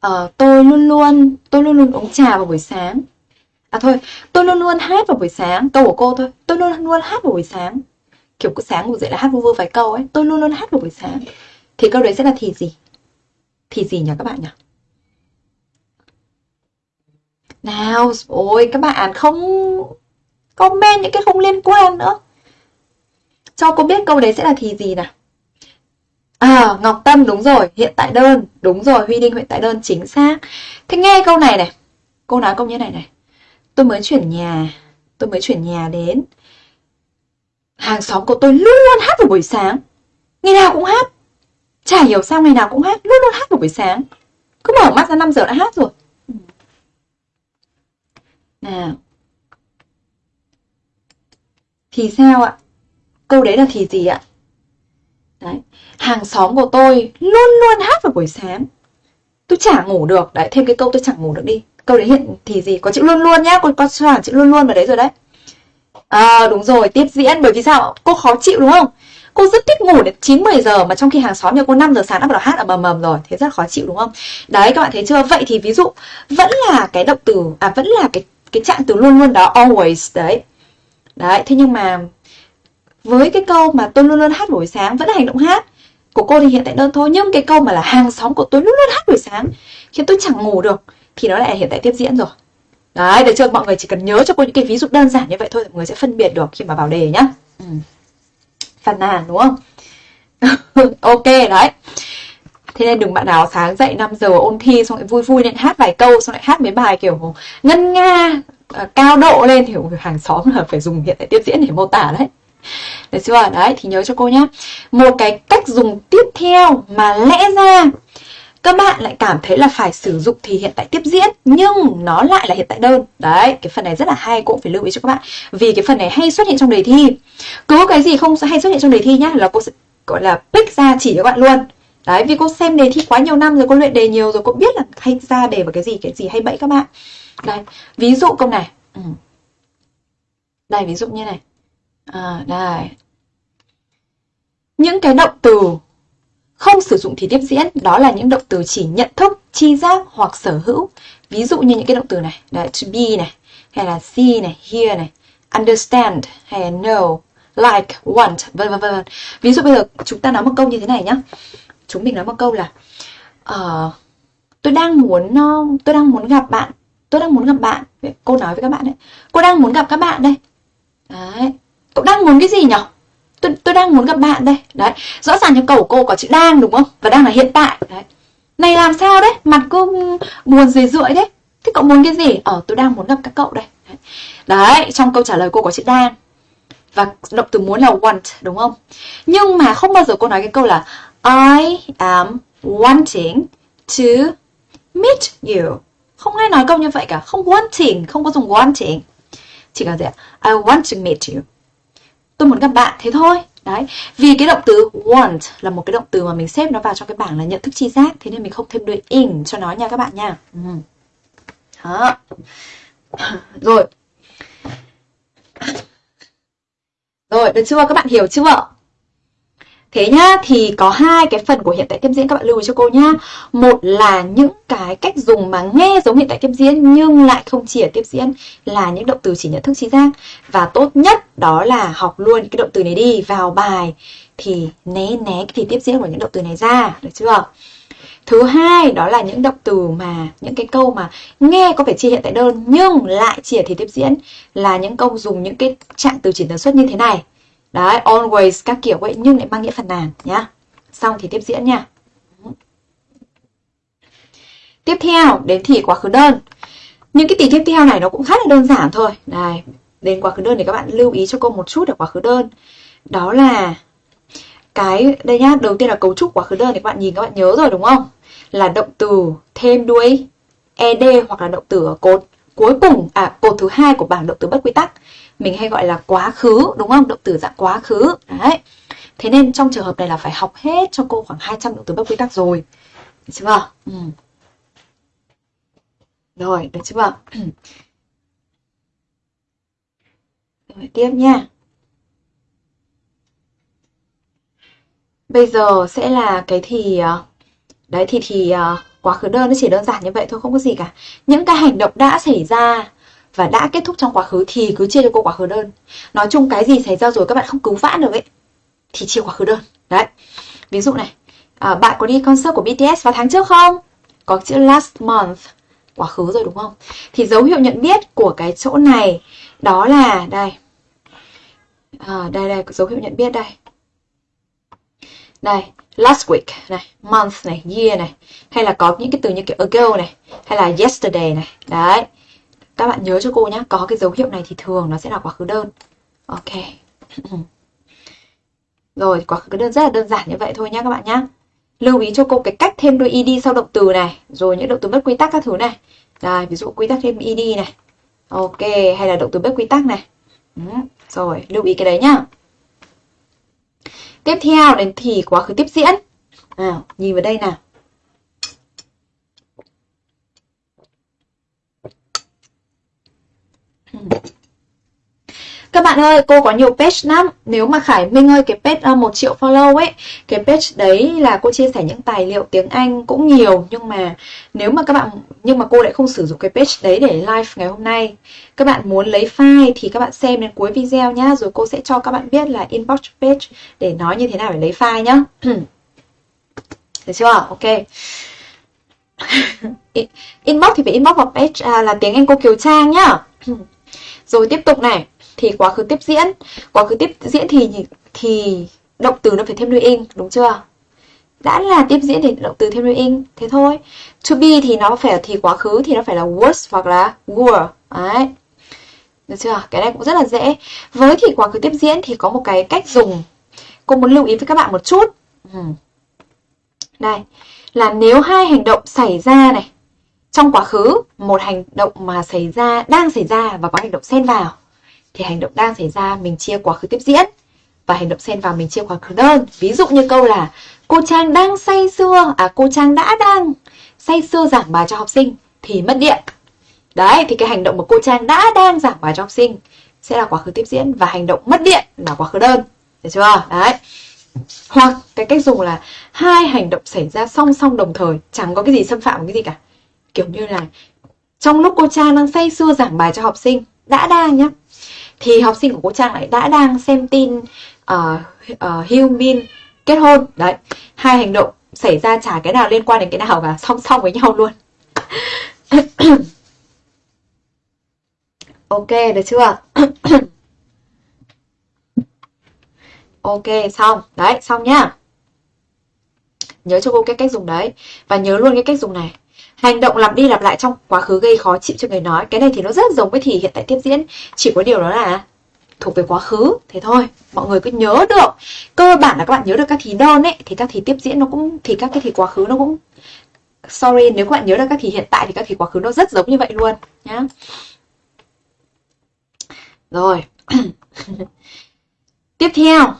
Ờ, tôi luôn luôn tôi luôn luôn uống trà vào buổi sáng. À thôi, tôi luôn luôn hát vào buổi sáng. Câu của cô thôi. Tôi luôn luôn hát vào buổi sáng kiểu cứ sáng ngủ dậy là hát vu vơ vài câu ấy. Tôi luôn luôn hát vào buổi sáng. Thì câu đấy sẽ là thì gì? Thì gì nhỉ các bạn nhỉ? Nào ôi các bạn không comment những cái không liên quan nữa. Cho cô biết câu đấy sẽ là thì gì nào? À, Ngọc Tâm đúng rồi, hiện tại đơn, đúng rồi, Huy Đinh hiện tại đơn chính xác. Thế nghe câu này này, cô nói câu như này này. Tôi mới chuyển nhà, tôi mới chuyển nhà đến. Hàng xóm của tôi luôn luôn hát vào buổi sáng. Ngày nào cũng hát. Chả hiểu sao ngày nào cũng hát, luôn luôn hát vào buổi sáng. Cứ mở mắt ra 5 giờ đã hát rồi. Nào. Thì sao ạ? Câu đấy là thì gì ạ? Đấy. Hàng xóm của tôi luôn luôn hát vào buổi sáng. Tôi chả ngủ được. Đấy, thêm cái câu tôi chẳng ngủ được đi. Câu đấy hiện thì gì? Có chữ luôn luôn nhá. Có, có chữ luôn luôn vào đấy rồi đấy. À đúng rồi, tiếp diễn bởi vì sao? Cô khó chịu đúng không? Cô rất thích ngủ đến 9-10 giờ mà trong khi hàng xóm nhà cô 5 giờ sáng đã bắt đầu hát ở mầm mầm rồi. Thế rất khó chịu đúng không? Đấy các bạn thấy chưa? Vậy thì ví dụ vẫn là cái động từ, à vẫn là cái cái trạng từ luôn luôn đó always đấy. đấy thế nhưng mà với cái câu mà tôi luôn luôn hát buổi sáng vẫn là hành động hát của cô thì hiện tại đơn thôi nhưng cái câu mà là hàng xóm của tôi luôn luôn hát buổi sáng khiến tôi chẳng ngủ được thì nó lại là hiện tại tiếp diễn rồi đấy được chưa mọi người chỉ cần nhớ cho cô những cái ví dụ đơn giản như vậy thôi, mọi người sẽ phân biệt được khi mà vào đề nhá. Ừ. phàn nàn, đúng không? Ok, đấy. Thế nên đừng bạn nào sáng dậy 5 giờ ôn thi xong lại vui vui lên hát vài câu, xong lại hát mấy bài kiểu ngân nga à, cao độ lên thì hàng xóm là phải dùng hiện tại tiếp diễn để mô tả đấy. Được chưa? Đấy, thì nhớ cho cô nhá. Một cái cách dùng tiếp theo mà lẽ ra các bạn lại cảm thấy là phải sử dụng thì hiện tại tiếp diễn nhưng nó lại là hiện tại đơn. Đấy cái phần này rất là hay cũng phải lưu ý cho các bạn. Vì cái phần này hay xuất hiện trong đề thi. Cứ cái gì không hay xuất hiện trong đề thi nhá là cô sẽ gọi là pick ra chỉ cho các bạn luôn. Đấy vì cô xem đề thi quá nhiều năm rồi cô luyện đề nhiều rồi cô biết là hay ra đề vào cái gì cái gì hay bẫy các bạn. Đây ví dụ câu này. Ừ. đây ví dụ như này. À, đây. Những cái động từ không sử dụng thì tiếp diễn đó là những động từ chỉ nhận thức, chi giác hoặc sở hữu. Ví dụ như những cái động từ này, là to be này, hay là see này, hear này, understand hay là know, like, want, vân vân vân. Ví dụ bây giờ chúng ta nói một câu như thế này nhá. Chúng mình nói một câu là uh, tôi đang muốn uh, tôi đang muốn gặp bạn, tôi đang muốn gặp bạn. Cô nói với các bạn đấy. Cô đang muốn gặp các bạn đây. Đấy. Cậu đang muốn cái gì nhỉ? Tôi, tôi đang muốn gặp bạn đây. Đấy rõ ràng trong câu của cô có chữ đang đúng không? Và đang là hiện tại. Đấy. Này làm sao đấy? Mặt cô buồn rười rượi đấy. Thế cậu muốn cái gì? Ờ tôi đang muốn gặp các cậu đây. Đấy. đấy trong câu trả lời cô có chữ đang. Và động từ muốn là want đúng không? Nhưng mà không bao giờ cô nói cái câu là I am wanting to meet you. Không ai nói câu như vậy cả. Không wanting không có dùng wanting. Chỉ cần gì ạ? I want to meet you tôi muốn gặp bạn thế thôi. Đấy, vì cái động từ want là một cái động từ mà mình xếp nó vào trong cái bảng là nhận thức chi giác, thế nên mình không thêm đuôi in cho nó nha các bạn nha. Ừ. đó. Rồi. Rồi, được chưa? Các bạn hiểu chưa? Thế nhá, thì có hai cái phần của hiện tại tiếp diễn các bạn lưu ý cho cô nhá. Một là những cái cách dùng mà nghe giống hiện tại tiếp diễn nhưng lại không chỉ ở tiếp diễn là những động từ chỉ nhận thức trí giác. Và tốt nhất đó là học luôn cái động từ này đi vào bài thì né né cái thì tiếp diễn của những động từ này ra, được chưa? Thứ hai đó là những động từ mà những cái câu mà nghe có vẻ chia hiện tại đơn nhưng lại chỉ ở thì tiếp diễn là những câu dùng những cái trạng từ chỉ tần suất như thế này Đấy, always các kiểu vậy nhưng lại mang nghĩa phần nàn nhá. Xong thì tiếp diễn nha. Tiếp theo đến thì quá khứ đơn. Những cái tỷ tiếp theo này nó cũng khá là đơn giản thôi. Này, đến quá khứ đơn thì các bạn lưu ý cho cô một chút ở quá khứ đơn. Đó là cái đây nhá, đầu tiên là cấu trúc quá khứ đơn thì các bạn nhìn các bạn nhớ rồi đúng không? Là động từ thêm đuôi ed hoặc là động từ ở cột cuối cùng à cột thứ hai của bảng động từ bất quy tắc mình hay gọi là quá khứ, đúng không? Động từ dạng quá khứ. Đấy. Thế nên trong trường hợp này là phải học hết cho cô khoảng 200 động từ bất quy tắc rồi. Được chưa? Ừ. rồi, được chưa? Rồi, tiếp nha. Bây giờ sẽ là cái thì ờ, đấy, thì thì ờ, quá khứ đơn, nó chỉ đơn giản như vậy thôi, không có gì cả. Những cái hành động đã xảy ra và đã kết thúc trong quá khứ thì cứ chia cho cô quá khứ đơn. Nói chung cái gì xảy ra rồi các bạn không cứu vãn được ấy thì chia quá khứ đơn. Đấy. Ví dụ này à, bạn có đi concert của BTS vào tháng trước không? Có chữ last month quá khứ rồi đúng không? Thì dấu hiệu nhận biết của cái chỗ này đó là đây. À, đây đây dấu hiệu nhận biết đây. Đây last week này month này year này. Hay là có những cái từ như kiểu ago này hay là yesterday này. Đấy các bạn nhớ cho cô nhé có cái dấu hiệu này thì thường nó sẽ là quá khứ đơn. Ok. Rồi, quá khứ đơn, rất là đơn giản như vậy thôi nhá các bạn nhé lưu ý cho cô cái cách thêm đuôi id sau động từ này, rồi những động từ bất quy tắc các thứ này. Đây, ví dụ quy tắc thêm id này. Ok, hay là động từ bất quy tắc này. Ừ. rồi, lưu ý cái đấy nhá. Tiếp theo đến thì quá khứ tiếp diễn. À nhìn vào đây nào. Các bạn ơi, cô có nhiều page lắm. Nếu mà Khải Minh ơi, cái page ờ, uh, 1 triệu follow ấy, cái page đấy là cô chia sẻ những tài liệu tiếng Anh cũng nhiều nhưng mà nếu mà các bạn nhưng mà cô lại không sử dụng cái page đấy để live ngày hôm nay. Các bạn muốn lấy file thì các bạn xem đến cuối video nhá, rồi cô sẽ cho các bạn biết là inbox page để nói như thế nào để lấy file nhá. Được chưa? Ok. inbox thì phải inbox vào page à, là tiếng Anh cô Kiều Trang nhá. Rồi tiếp tục này, thì quá khứ tiếp diễn. Quá khứ tiếp diễn thì thì động từ nó phải thêm đuôi ing, đúng chưa? Đã là tiếp diễn thì động từ thêm đuôi ing, thế thôi. To be thì nó phải thì quá khứ thì nó phải là was hoặc là were. Đấy. Được chưa? Cái này cũng rất là dễ. Với thì quá khứ tiếp diễn thì có một cái cách dùng cô muốn lưu ý với các bạn một chút. Ừ. Đây, là nếu hai hành động xảy ra này trong quá khứ, một hành động mà xảy ra, đang xảy ra và có hành động xen vào thì hành động đang xảy ra mình chia quá khứ tiếp diễn và hành động xen vào mình chia quá khứ đơn. Ví dụ như câu là cô Trang đang say sưa, à cô Trang đã đang say sưa giảng bài cho học sinh thì mất điện. Đấy, thì cái hành động mà cô Trang đã đang giảng bài cho học sinh sẽ là quá khứ tiếp diễn và hành động mất điện là quá khứ đơn. Được chưa? Đấy. Hoặc cái cách dùng là hai hành động xảy ra song song đồng thời, chẳng có cái gì xâm phạm cái gì cả. Kiểu như là trong lúc cô Trang đang say sưa giảng bài cho học sinh, đã đang nhá, thì học sinh của cô Trang lại đã đang xem tin uh, uh, min kết hôn. Đấy, hai hành động xảy ra chả cái nào liên quan đến cái nào cả, song song với nhau luôn. ok, được chưa? ok, xong. Đấy, xong nhá. Nhớ cho cô cái cách dùng đấy. Và nhớ luôn cái cách dùng này. Hành động lặp đi lặp lại trong quá khứ gây khó chịu cho người nói. Cái này thì nó rất giống với thì hiện tại tiếp diễn. Chỉ có điều đó là thuộc về quá khứ. Thế thôi, mọi người cứ nhớ được. Cơ bản là các bạn nhớ được các thì đơn ấy. Thì các thì tiếp diễn nó cũng, thì các cái thì quá khứ nó cũng Sorry, nếu các bạn nhớ được các thì hiện tại thì các thì quá khứ nó rất giống như vậy luôn nhá. Rồi. Tiếp theo,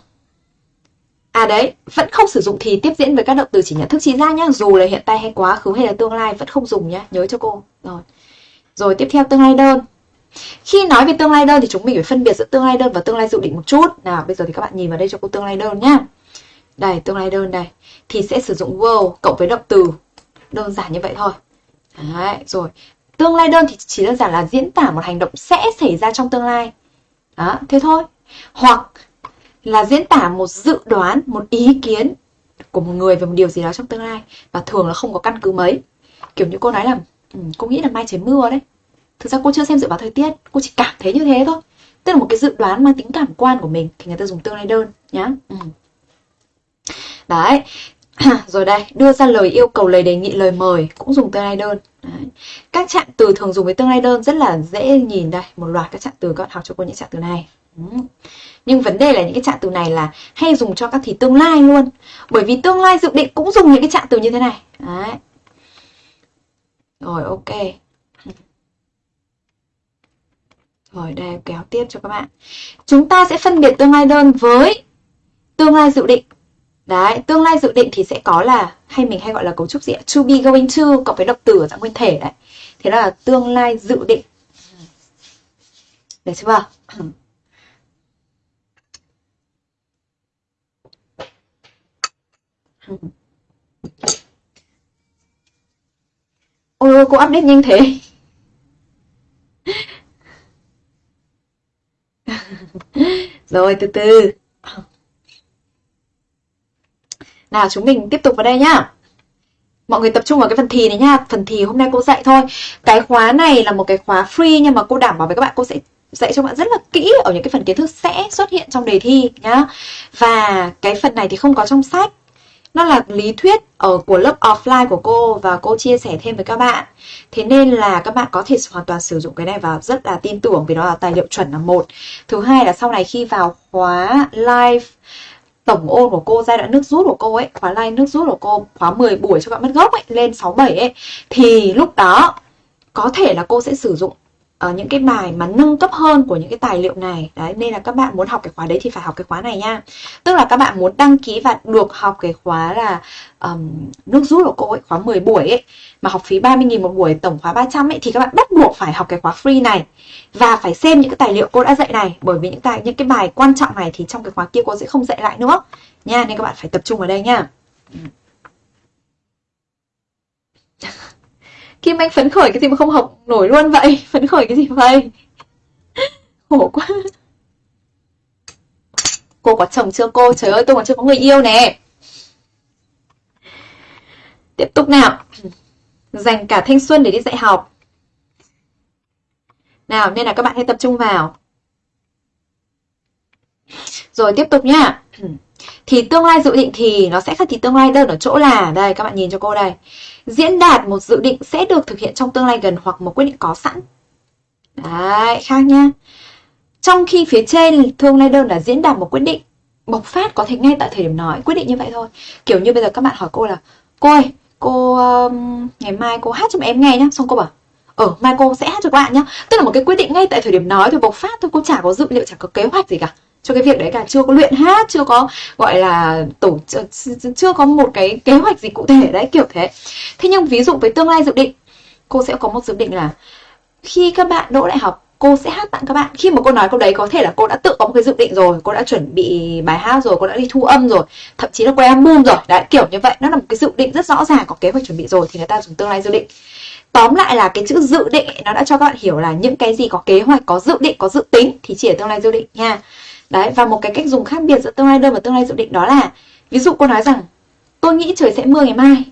À đấy, vẫn không sử dụng thì tiếp diễn với các động từ chỉ nhận thức chi ra nhá, dù là hiện tại hay quá khứ hay là tương lai vẫn không dùng nhá, nhớ cho cô. Rồi. Rồi tiếp theo tương lai đơn. Khi nói về tương lai đơn thì chúng mình phải phân biệt giữa tương lai đơn và tương lai dự định một chút. Nào, bây giờ thì các bạn nhìn vào đây cho cô tương lai đơn nhá. Đây, tương lai đơn đây. Thì sẽ sử dụng will cộng với động từ. Đơn giản như vậy thôi. Đấy, rồi. Tương lai đơn thì chỉ đơn giản là diễn tả một hành động sẽ xảy ra trong tương lai. Đó, thế thôi. Hoặc là diễn tả một dự đoán, một ý kiến của một người về một điều gì đó trong tương lai và thường là không có căn cứ mấy. Kiểu như cô nói là ừ, cô nghĩ là mai trời mưa đấy. Thực ra cô chưa xem dự báo thời tiết, cô chỉ cảm thấy như thế thôi. Tức là một cái dự đoán mang tính cảm quan của mình thì người ta dùng tương lai đơn nhá. Ừ. Đấy. Rồi đây, đưa ra lời yêu cầu, lời đề nghị, lời mời cũng dùng tương lai đơn. Đấy. Các trạng từ thường dùng với tương lai đơn rất là dễ nhìn đây, một loạt các trạng từ các bạn học cho cô những trạng từ này. Ừ. Nhưng vấn đề là những cái trạng từ này là hay dùng cho các thì tương lai luôn. Bởi vì tương lai dự định cũng dùng những cái trạng từ như thế này. Đấy. Rồi ok. Rồi đây kéo tiếp cho các bạn. Chúng ta sẽ phân biệt tương lai đơn với tương lai dự định. Đấy, tương lai dự định thì sẽ có là hay mình hay gọi là cấu trúc gì ạ? To be going to cộng với động từ ở dạng nguyên thể đấy. Thế đó là tương lai dự định. Được chưa? Ôi cô update nhanh thế. Rồi, từ từ. Nào, chúng mình tiếp tục vào đây nhá. Mọi người tập trung vào cái phần thì này nhá. Phần thì hôm nay cô dạy thôi. Cái khóa này là một cái khóa free Nhưng mà cô đảm bảo với các bạn, cô sẽ dạy cho bạn rất là kỹ ở những cái phần kiến thức sẽ xuất hiện trong đề thi nhá. Và cái phần này thì không có trong sách nó là lý thuyết ở của lớp offline của cô và cô chia sẻ thêm với các bạn. Thế nên là các bạn có thể hoàn toàn sử dụng cái này và rất là tin tưởng vì nó là tài liệu chuẩn là một. Thứ hai là sau này khi vào khóa live tổng ôn của cô, giai đoạn nước rút của cô ấy, khóa live nước rút của cô, khóa 10 buổi cho các bạn mất gốc ấy, lên 67 ấy, thì lúc đó có thể là cô sẽ sử dụng uh, những cái bài mà nâng cấp hơn của những cái tài liệu này. Đấy nên là các bạn muốn học cái khóa đấy thì phải học cái khóa này nha. Tức là các bạn muốn đăng ký và được học cái khóa là um, nước rút của cô ấy khóa 10 buổi ấy mà học phí 30.000 một buổi tổng khóa 300 ấy thì các bạn bắt buộc phải học cái khóa free này và phải xem những cái tài liệu cô đã dạy này. Bởi vì những tài những cái bài quan trọng này thì trong cái khóa kia cô sẽ không dạy lại nữa. Nha nên các bạn phải tập trung vào đây nha. Ừ. Kim Anh phấn khởi cái gì mà không học nổi luôn vậy? Phấn khởi cái gì vậy? Khổ quá. Cô có chồng chưa cô? Trời ơi, tôi còn chưa có người yêu nè. Tiếp tục nào. Dành cả thanh xuân để đi dạy học. Nào, nên là các bạn hãy tập trung vào. Rồi, tiếp tục nhá thì tương lai dự định thì nó sẽ khác thì tương lai đơn ở chỗ là đây các bạn nhìn cho cô đây. Diễn đạt một dự định sẽ được thực hiện trong tương lai gần hoặc một quyết định có sẵn. Đấy khác nhá. Trong khi phía trên tương lai đơn là diễn đạt một quyết định bộc phát có thể ngay tại thời điểm nói quyết định như vậy thôi. Kiểu như bây giờ các bạn hỏi cô là cô ơi cô um, ngày mai cô hát cho em nghe nhá. Xong cô bảo ở mai cô sẽ hát cho các bạn nhá. Tức là một cái quyết định ngay tại thời điểm nói thôi bộc phát thôi cô chả có dự liệu chả có kế hoạch gì cả cho cái việc đấy cả. Chưa có luyện hát, chưa có, gọi là, tổ chưa có một cái kế hoạch gì cụ thể đấy, kiểu thế. Thế nhưng ví dụ với tương lai dự định, cô sẽ có một dự định là khi các bạn đỗ đại học, cô sẽ hát tặng các bạn. Khi mà cô nói câu đấy, có thể là cô đã tự có một cái dự định rồi, cô đã chuẩn bị bài hát rồi, cô đã đi thu âm rồi, thậm chí là quay album rồi. Đấy, kiểu như vậy. Nó là một cái dự định rất rõ ràng, có kế hoạch chuẩn bị rồi thì người ta dùng tương lai dự định. Tóm lại là cái chữ dự định nó đã cho các bạn hiểu là những cái gì có kế hoạch, có dự định, có dự tính thì chỉ ở tương lai dự định nha. Đấy, và một cái cách dùng khác biệt giữa tương lai đơn và tương lai dự định đó là Ví dụ cô nói rằng Tôi nghĩ trời sẽ mưa ngày mai.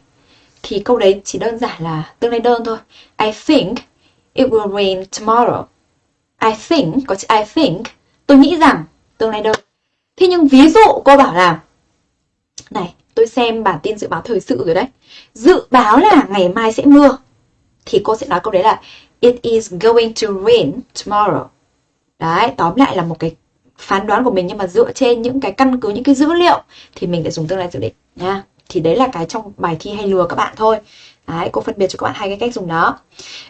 Thì câu đấy chỉ đơn giản là tương lai đơn thôi. I think it will rain tomorrow. I think, có chữ I think Tôi nghĩ rằng tương lai đơn. Thế nhưng ví dụ cô bảo là Này, tôi xem bản tin dự báo thời sự rồi đấy. Dự báo là ngày mai sẽ mưa. Thì cô sẽ nói câu đấy là It is going to rain tomorrow. Đấy, tóm lại là một cái phán đoán của mình nhưng mà dựa trên những cái căn cứ những cái dữ liệu thì mình sẽ dùng tương lai dự định nha. Thì đấy là cái trong bài thi hay lừa các bạn thôi. Đấy, cô phân biệt cho các bạn hai cái cách dùng đó.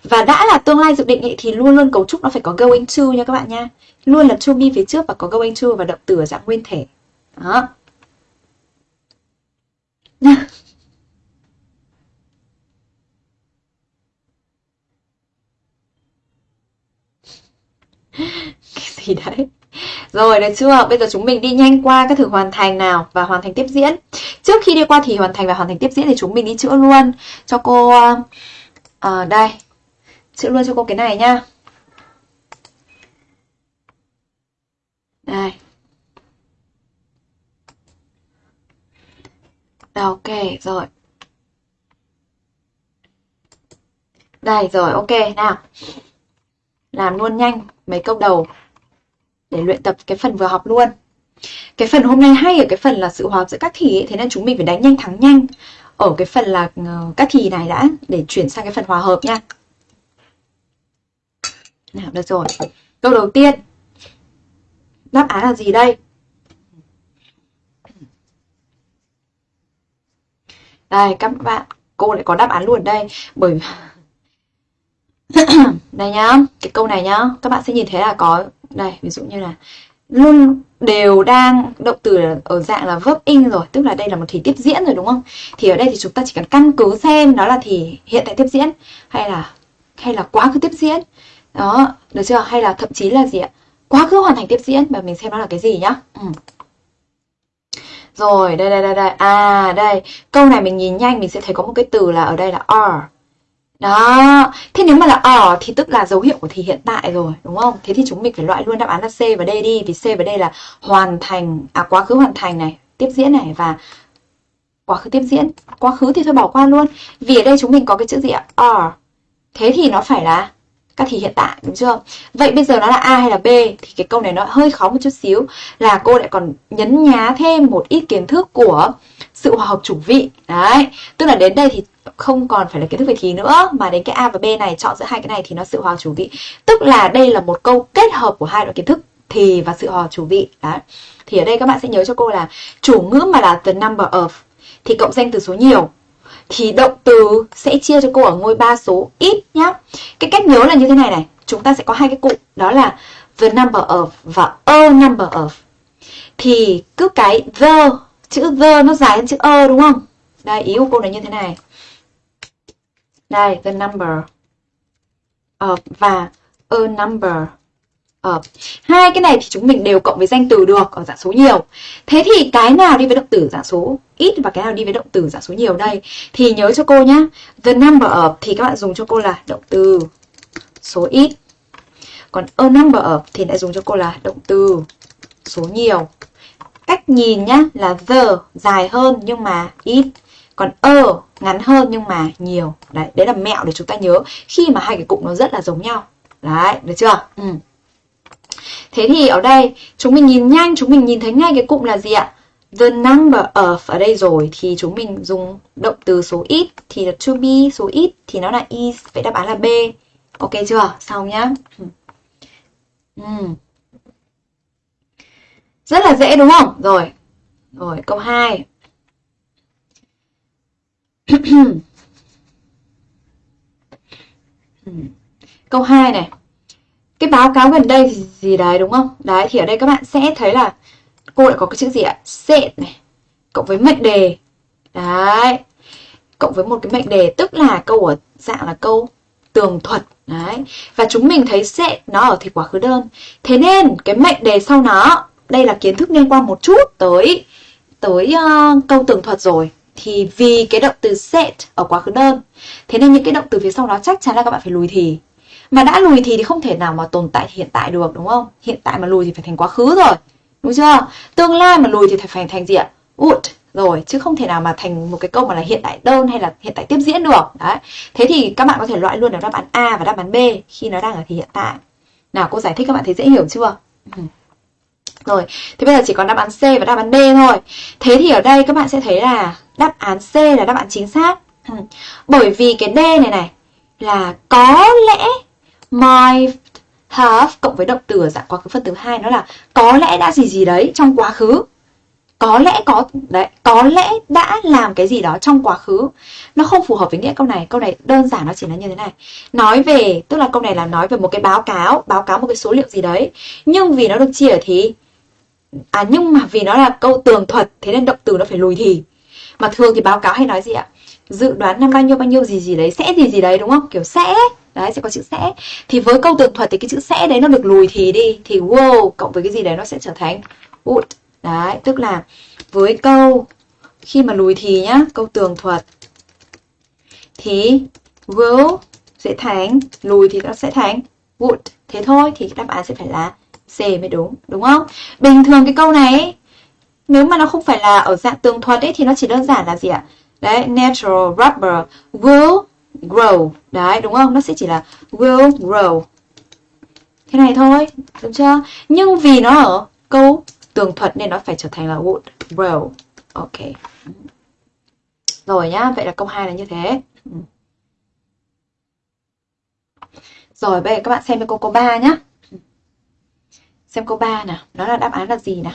Và đã là tương lai dự định ý, thì luôn luôn cấu trúc nó phải có going to nha các bạn nha. Luôn là to be phía trước và có going to và động từ ở dạng nguyên thể. Đó. Cái gì đấy? Rồi được chưa? Bây giờ chúng mình đi nhanh qua các thử hoàn thành nào và hoàn thành tiếp diễn. Trước khi đi qua thì hoàn thành và hoàn thành tiếp diễn thì chúng mình đi chữa luôn cho cô à, đây. Chữa luôn cho cô cái này nhá. Đây. Ok, rồi. Đây rồi, ok nào. Làm luôn nhanh mấy câu đầu để luyện tập cái phần vừa học luôn. Cái phần hôm nay hay ở cái phần là sự hòa hợp giữa các thì ấy, thế nên chúng mình phải đánh nhanh thắng nhanh ở cái phần là ờ, các thì này đã để chuyển sang cái phần hòa hợp nha. Nào được rồi. Câu đầu tiên. Đáp án là gì đây? Đây các bạn cô lại có đáp án luôn đây bởi đây nhá cái câu này nhá các bạn sẽ nhìn thấy là có đây, ví dụ như là luôn đều đang, động từ ở dạng là verb in rồi, tức là đây là một thì tiếp diễn rồi, đúng không? Thì ở đây thì chúng ta chỉ cần căn cứ xem nó là thì hiện tại tiếp diễn, hay là hay là quá khứ tiếp diễn. Đó, được chưa? Hay là thậm chí là gì ạ? Quá khứ hoàn thành tiếp diễn, và mình xem nó là cái gì nhá. Ừ. rồi, đây đây đây đây. À đây. Câu này mình nhìn nhanh, mình sẽ thấy có một cái từ là ở đây là are đó, thế nếu mà là ở thì tức là dấu hiệu của thì hiện tại rồi, đúng không? Thế thì chúng mình phải loại luôn đáp án là C và D đi, vì C và D là hoàn thành, à quá khứ hoàn thành này, tiếp diễn này và quá khứ tiếp diễn. Quá khứ thì thôi bỏ qua luôn, vì ở đây chúng mình có cái chữ gì ạ? Are. Thế thì nó phải là các thì hiện tại, đúng chưa? Vậy bây giờ nó là A hay là B? Thì cái câu này nó hơi khó một chút xíu là cô lại còn nhấn nhá thêm một ít kiến thức của sự hòa hợp chủ vị. Đấy, tức là đến đây thì không còn phải là kiến thức về thì nữa mà đến cái A và B này chọn giữa hai cái này thì nó sự hòa chủ vị tức là đây là một câu kết hợp của hai loại kiến thức thì và sự hòa chủ vị đấy thì ở đây các bạn sẽ nhớ cho cô là chủ ngữ mà là the number of thì cộng danh từ số nhiều thì động từ sẽ chia cho cô ở ngôi ba số ít nhá cái cách nhớ là như thế này này chúng ta sẽ có hai cái cụm đó là the number of và a number of. Thì cứ cái the, chữ the nó dài hơn chữ a đúng không? Đây, ý của cô là như thế này. Đây, the number of và a number of. Hai cái này thì chúng mình đều cộng với danh từ được ở dạng số nhiều. Thế thì cái nào đi với động từ dạng số ít và cái nào đi với động từ dạng số nhiều đây? Thì nhớ cho cô nhá. The number of thì các bạn dùng cho cô là động từ số ít. Còn a number of thì lại dùng cho cô là động từ số nhiều. Cách nhìn nhá là the dài hơn nhưng mà ít. Còn ơ ngắn hơn nhưng mà nhiều. Đấy, đấy là mẹo để chúng ta nhớ khi mà hai cái cụm nó rất là giống nhau. Đấy, được chưa? Ừ. Thế thì ở đây chúng mình nhìn nhanh, chúng mình nhìn thấy ngay cái cụm là gì ạ? The number of ở đây rồi thì chúng mình dùng động từ số ít thì là to be số ít thì nó là is, vậy đáp án là B. Ok chưa? Xong nhá. ừ. ừ. Rất là dễ đúng không? Rồi. Rồi, câu 2. câu 2 này cái báo cáo gần đây thì gì đấy đúng không? Đấy thì ở đây các bạn sẽ thấy là cô lại có cái chữ gì ạ? Set này cộng với mệnh đề. Đấy. Cộng với một cái mệnh đề tức là câu ở dạng là câu tường thuật. Đấy. Và chúng mình thấy set nó ở thì quá khứ đơn. Thế nên cái mệnh đề sau nó đây là kiến thức liên quan một chút tới tới uh, câu tường thuật rồi thì vì cái động từ set ở quá khứ đơn, thế nên những cái động từ phía sau đó chắc chắn là các bạn phải lùi thì mà đã lùi thì thì không thể nào mà tồn tại hiện tại được, đúng không? Hiện tại mà lùi thì phải thành quá khứ rồi. Đúng chưa? Tương lai mà lùi thì phải thành thành gì ạ? Would rồi, chứ không thể nào mà thành một cái câu mà là hiện tại đơn hay là hiện tại tiếp diễn được. Đấy. Thế thì các bạn có thể loại luôn được đáp án A và đáp án B khi nó đang ở thì hiện tại. Nào, cô giải thích các bạn thấy dễ hiểu chưa? Ừ. Rồi, thì bây giờ chỉ còn đáp án C và đáp án D thôi. Thế thì ở đây các bạn sẽ thấy là đáp án C là đáp án chính xác. Ừ. Bởi vì cái D này này là có lẽ might have cộng với động từ ở dạng quá khứ phần từ hai nó là có lẽ đã gì gì đấy trong quá khứ có lẽ có đấy có lẽ đã làm cái gì đó trong quá khứ nó không phù hợp với nghĩa câu này câu này đơn giản nó chỉ là như thế này nói về tức là câu này là nói về một cái báo cáo báo cáo một cái số liệu gì đấy nhưng vì nó được chia ở thì à nhưng mà vì nó là câu tường thuật, thế nên động từ nó phải lùi thì. Mà thường thì báo cáo hay nói gì ạ? Dự đoán năm bao nhiêu bao nhiêu, gì gì đấy, sẽ gì gì đấy, đúng không? Kiểu sẽ. Đấy, sẽ có chữ sẽ. Thì với câu tường thuật thì cái chữ sẽ đấy nó được lùi thì đi, thì wow, cộng với cái gì đấy nó sẽ trở thành would. Đấy, tức là với câu khi mà lùi thì nhá, câu tường thuật thì will sẽ thành, lùi thì nó sẽ thành would. Thế thôi, thì đáp án sẽ phải là C mới đúng đúng không? Bình thường cái câu này nếu mà nó không phải là ở dạng tường thuật ấy, thì nó chỉ đơn giản là gì ạ? Đấy, natural rubber will grow. Đấy, đúng không? Nó sẽ chỉ là will grow. Thế này thôi đúng chưa? Nhưng vì nó ở câu tường thuật nên nó phải trở thành là would grow. Ok. Rồi nhá, vậy là câu 2 là như thế. Ừ. Rồi, bây giờ các bạn xem cái câu câu 3 nhá xem câu 3 nào. Nó là đáp án là gì nào?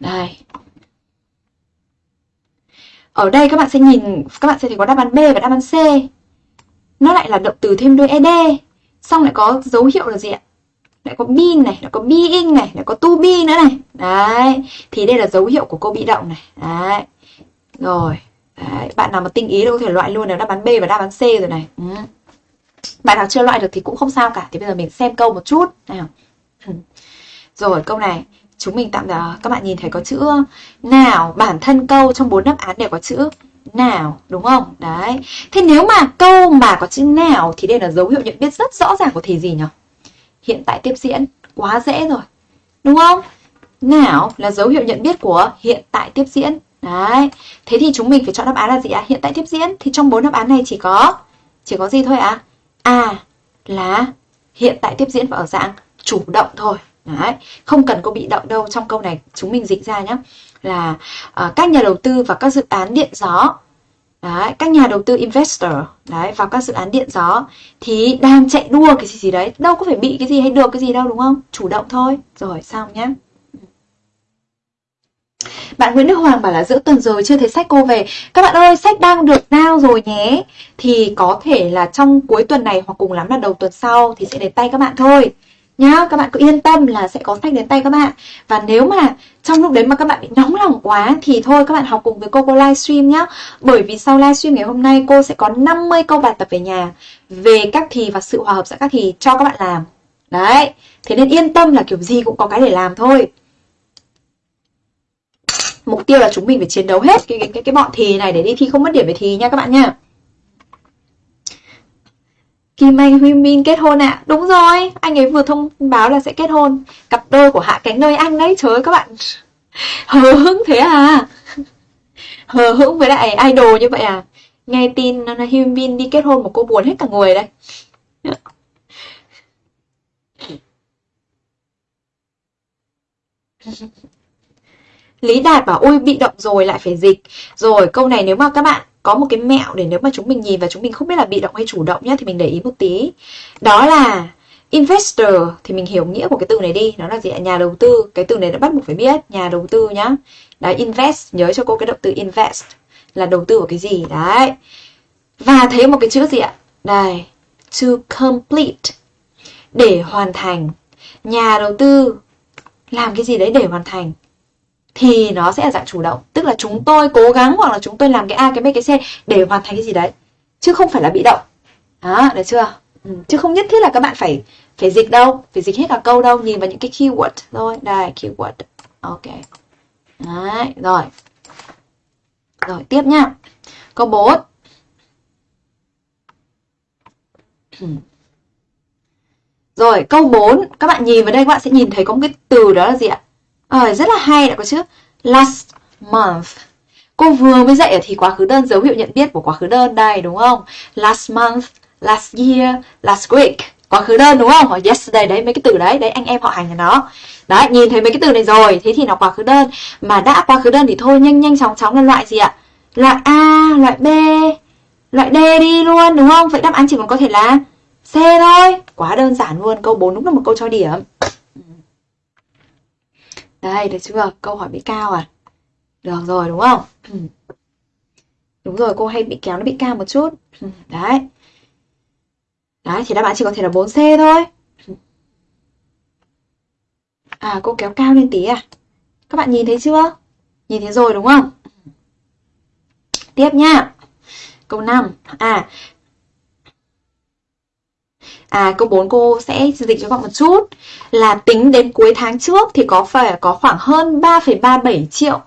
Đây. Ở đây các bạn sẽ nhìn, các bạn sẽ thấy có đáp án B và đáp án C. Nó lại là động từ thêm đuôi ed xong lại có dấu hiệu là gì ạ? Lại có bin này, lại có being này, lại có to be nữa này. Đấy. Thì đây là dấu hiệu của câu bị động này. Đấy. Rồi. Đấy. bạn nào mà tinh ý đâu có thể loại luôn là đáp án B và đáp án C rồi này. Ừ bạn nào chưa loại được thì cũng không sao cả. Thì bây giờ mình xem câu một chút. Nào. Rồi, câu này. Chúng mình tạm là các bạn nhìn thấy có chữ nào, bản thân câu trong bốn đáp án đều có chữ nào, đúng không? Đấy. Thế nếu mà câu mà có chữ nào thì đây là dấu hiệu nhận biết rất rõ ràng của thì gì nhỉ? Hiện tại tiếp diễn. Quá dễ rồi. Đúng không? Nào là dấu hiệu nhận biết của hiện tại tiếp diễn. Đấy. Thế thì chúng mình phải chọn đáp án là gì ạ? À? hiện tại tiếp diễn. Thì trong bốn đáp án này chỉ có chỉ có gì thôi ạ? à? A là hiện tại tiếp diễn và ở dạng chủ động thôi. Đấy, không cần có bị động đâu trong câu này chúng mình dịch ra nhé là uh, các nhà đầu tư và các dự án điện gió. Đấy, các nhà đầu tư investor. Đấy vào các dự án điện gió thì đang chạy đua cái gì gì đấy. Đâu có phải bị cái gì hay được cái gì đâu đúng không? Chủ động thôi. Rồi xong nhé bạn Nguyễn Đức Hoàng bảo là giữa tuần rồi chưa thấy sách cô về. Các bạn ơi, sách đang được giao rồi nhé. Thì có thể là trong cuối tuần này hoặc cùng lắm là đầu tuần sau thì sẽ đến tay các bạn thôi. Nhá, các bạn cứ yên tâm là sẽ có sách đến tay các bạn. Và nếu mà trong lúc đấy mà các bạn bị nóng lòng quá thì thôi các bạn học cùng với cô cô livestream nhá. Bởi vì sau livestream ngày hôm nay cô sẽ có 50 câu bài tập về nhà về các thì và sự hòa hợp giữa các thì cho các bạn làm. Đấy, thế nên yên tâm là kiểu gì cũng có cái để làm thôi mục tiêu là chúng mình phải chiến đấu hết cái cái cái, cái bọn thì này để đi thi không mất điểm về thì nha các bạn nha. Kim Anh Huy Min kết hôn ạ. À? Đúng rồi, anh ấy vừa thông báo là sẽ kết hôn. Cặp đôi của Hạ Cánh nơi anh đấy Trời ơi các bạn. Hờ hững thế à? Hờ hững với lại idol như vậy à? Nghe tin Huy Min đi kết hôn một cô buồn hết cả người đây. Lý Đạt bảo ôi bị động rồi lại phải dịch. Rồi câu này nếu mà các bạn có một cái mẹo để nếu mà chúng mình nhìn và chúng mình không biết là bị động hay chủ động nhá thì mình để ý một tí. Đó là investor thì mình hiểu nghĩa của cái từ này đi, nó là gì ạ? Nhà đầu tư. Cái từ này đã bắt buộc phải biết, nhà đầu tư nhá. Đấy invest, nhớ cho cô cái động từ invest là đầu tư vào cái gì đấy. Và thấy một cái chữ gì ạ? Đây, to complete. Để hoàn thành. Nhà đầu tư làm cái gì đấy để hoàn thành thì nó sẽ là dạng chủ động. Tức là chúng tôi cố gắng hoặc là chúng tôi làm cái a cái b cái c để hoàn thành cái gì đấy. Chứ không phải là bị động. Đó được chưa? Ừ. chứ không nhất thiết là các bạn phải phải dịch đâu phải dịch hết cả câu đâu. Nhìn vào những cái keyword thôi. Đây keyword. Ok. Đấy rồi. Rồi tiếp nhá câu 4 ừ. Rồi, câu 4, các bạn nhìn vào đây các bạn sẽ nhìn thấy có một cái từ đó là gì ạ? Ờ, rất là hay đã có chứ. Last month. Cô vừa mới dạy ở thì quá khứ đơn dấu hiệu nhận biết của quá khứ đơn đây đúng không? Last month, last year, last week. Quá khứ đơn đúng không? Hoặc yesterday đấy mấy cái từ đấy, đấy anh em họ hành nhà nó. Đấy, nhìn thấy mấy cái từ này rồi, thế thì nó quá khứ đơn. Mà đã quá khứ đơn thì thôi nhanh nhanh chóng chóng là loại gì ạ? Loại A, loại B, loại D đi luôn đúng không? Vậy đáp án chỉ còn có thể là C thôi. Quá đơn giản luôn, câu 4 đúng là một câu cho điểm. Đây, được chưa? Câu hỏi bị cao à? Được rồi, đúng không? Đúng rồi, cô hay bị kéo nó bị cao một chút. Đấy. Đấy, thì đáp án chỉ có thể là 4C thôi. À, cô kéo cao lên tí à? Các bạn nhìn thấy chưa? Nhìn thấy rồi đúng không? Tiếp nhá Câu 5. À, À câu 4 cô sẽ dịch cho các bạn một chút. Là tính đến cuối tháng trước thì có phải có khoảng hơn 3,37 triệu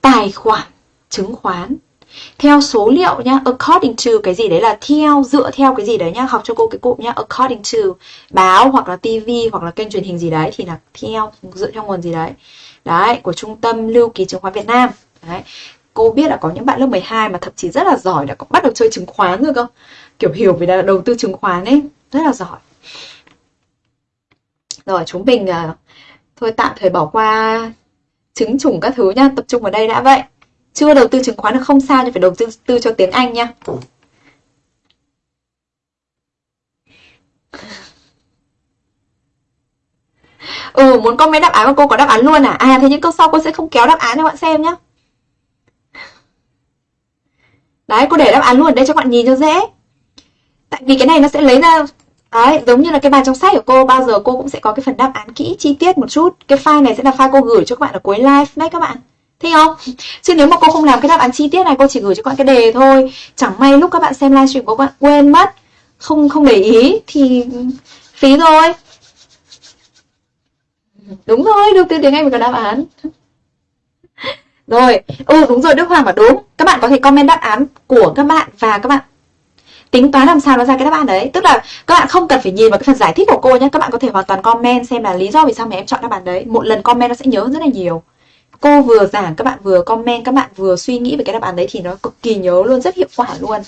tài khoản chứng khoán. Theo số liệu nhá according to cái gì đấy là theo dựa theo cái gì đấy nhá học cho cô cái cụm nhá according to báo hoặc là tivi hoặc là kênh truyền hình gì đấy thì là theo dựa theo nguồn gì đấy. Đấy của trung tâm lưu ký chứng khoán Việt Nam. Đấy cô biết là có những bạn lớp 12 mà thậm chí rất là giỏi đã có bắt đầu chơi chứng khoán rồi không kiểu hiểu về đầu tư chứng khoán ấy rất là giỏi rồi chúng mình uh, thôi tạm thời bỏ qua chứng chủng các thứ nha tập trung vào đây đã vậy chưa đầu tư chứng khoán là không sao nhưng phải đầu tư, tư cho tiếng Anh nha Ừ, muốn comment đáp án mà cô có đáp án luôn à? À, thế những câu sau cô sẽ không kéo đáp án cho bạn xem nhá. Đấy, cô để đáp án luôn ở đây cho bạn nhìn cho dễ. Tại vì cái này nó sẽ lấy ra Đấy, giống như là cái bài trong sách của cô bao giờ cô cũng sẽ có cái phần đáp án kỹ chi tiết một chút. Cái file này sẽ là file cô gửi cho các bạn ở cuối live đấy các bạn. thấy không? Chứ nếu mà cô không làm cái đáp án chi tiết này cô chỉ gửi cho các bạn cái đề thôi. Chẳng may lúc các bạn xem livestream của các bạn quên mất, không không để ý thì phí rồi. Đúng rồi, được từ tiếng Anh mình có đáp án. Rồi, ừ đúng rồi Đức Hoàng bảo đúng. Các bạn có thể comment đáp án của các bạn và các bạn tính toán làm sao nó ra cái đáp án đấy. Tức là các bạn không cần phải nhìn vào cái phần giải thích của cô nhé các bạn có thể hoàn toàn comment xem là lý do vì sao mà em chọn đáp án đấy. Một lần comment nó sẽ nhớ rất là nhiều. Cô vừa giảng, các bạn vừa comment, các bạn vừa suy nghĩ về cái đáp án đấy thì nó cực kỳ nhớ luôn, rất hiệu quả luôn.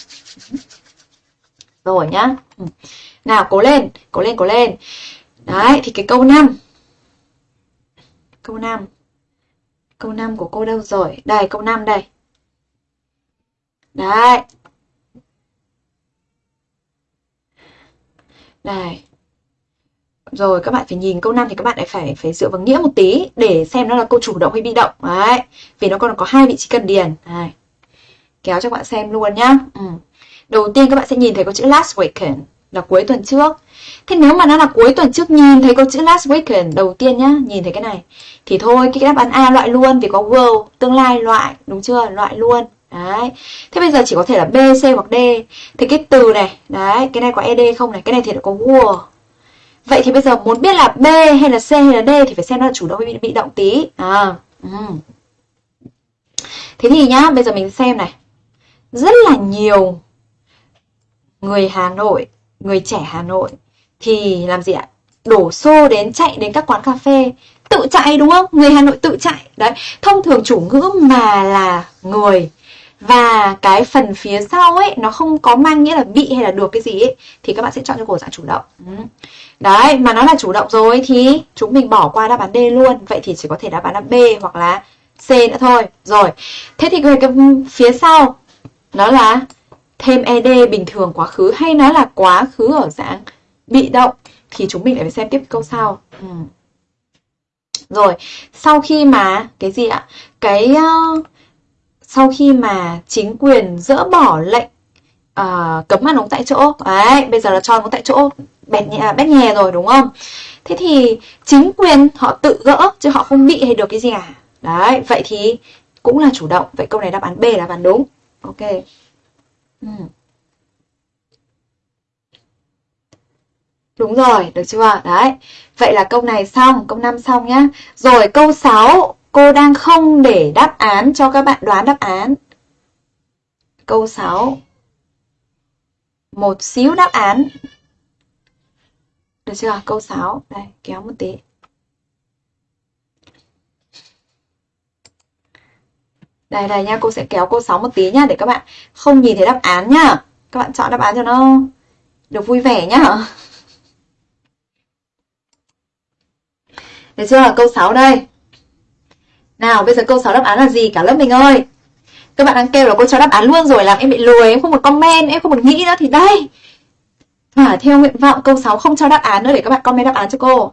Rồi nhá. Ừ. Nào, cố lên cố lên cố lên. Đấy, thì cái câu 5 câu 5 câu 5 của cô đâu rồi? Đây, câu 5 đây. Đấy. Đây. rồi, các bạn phải nhìn câu 5 thì các bạn lại phải phải dựa vào nghĩa một tí để xem nó là câu chủ động hay bị động. Đấy. Vì nó còn có hai vị trí cần điền. Đây. kéo cho các bạn xem luôn nhá. Ừ. đầu tiên các bạn sẽ nhìn thấy có chữ last weekend, là cuối tuần trước. Thế nếu mà nó là cuối tuần trước nhìn thấy có chữ last weekend đầu tiên nhá, nhìn thấy cái này, thì thôi, cái đáp án A loại luôn vì có will tương lai loại, đúng chưa? Loại luôn. Đấy. Thế bây giờ chỉ có thể là B, C hoặc D. Thì cái từ này, đấy, cái này có ED không này? Cái này thì có will. Vậy thì bây giờ muốn biết là B hay là C hay là D thì phải xem nó là chủ động hay bị động tí. À, ừ. Thế thì nhá, bây giờ mình xem này. Rất là nhiều người Hà Nội, người trẻ Hà Nội thì làm gì ạ? Đổ xô đến chạy đến các quán cà phê tự chạy đúng không? Người Hà Nội tự chạy. Đấy, thông thường chủ ngữ mà là người và cái phần phía sau ấy nó không có mang nghĩa là bị hay là được cái gì ấy thì các bạn sẽ chọn cho cổ dạng chủ động. Ừ. Đấy mà nó là chủ động rồi thì chúng mình bỏ qua đáp án D luôn. Vậy thì chỉ có thể đáp án là B hoặc là C nữa thôi. Rồi thế thì về cái phía sau nó là thêm ed bình thường quá khứ hay nó là quá khứ ở dạng bị động thì chúng mình lại phải xem tiếp câu sau. Ừ. rồi sau khi mà cái gì ạ? Cái uh, sau khi mà chính quyền dỡ bỏ lệnh uh, cấm ăn uống tại chỗ đấy bây giờ là cho ăn uống tại chỗ bẹt nhẹ à, bét nhè rồi đúng không thế thì chính quyền họ tự gỡ chứ họ không bị hay được cái gì cả đấy vậy thì cũng là chủ động vậy câu này đáp án B là đáp án đúng ok ừ. Đúng rồi, được chưa? Đấy. Vậy là câu này xong, câu 5 xong nhá. Rồi câu 6 Cô đang không để đáp án cho các bạn đoán đáp án. Câu 6. Một xíu đáp án. Được chưa? Câu 6. Đây, kéo một tí. Đây đây nha, cô sẽ kéo câu 6 một tí nhá để các bạn không nhìn thấy đáp án nhá. Các bạn chọn đáp án cho nó được vui vẻ nhá. Được chưa? Câu 6 đây. Nào, bây giờ câu 6 đáp án là gì cả lớp mình ơi Các bạn đang kêu là cô cho đáp án luôn rồi Làm em bị lùi em không một comment, Em không một nghĩ nữa thì đây Thỏa theo nguyện vọng, câu 6 không cho đáp án nữa Để các bạn comment đáp án cho cô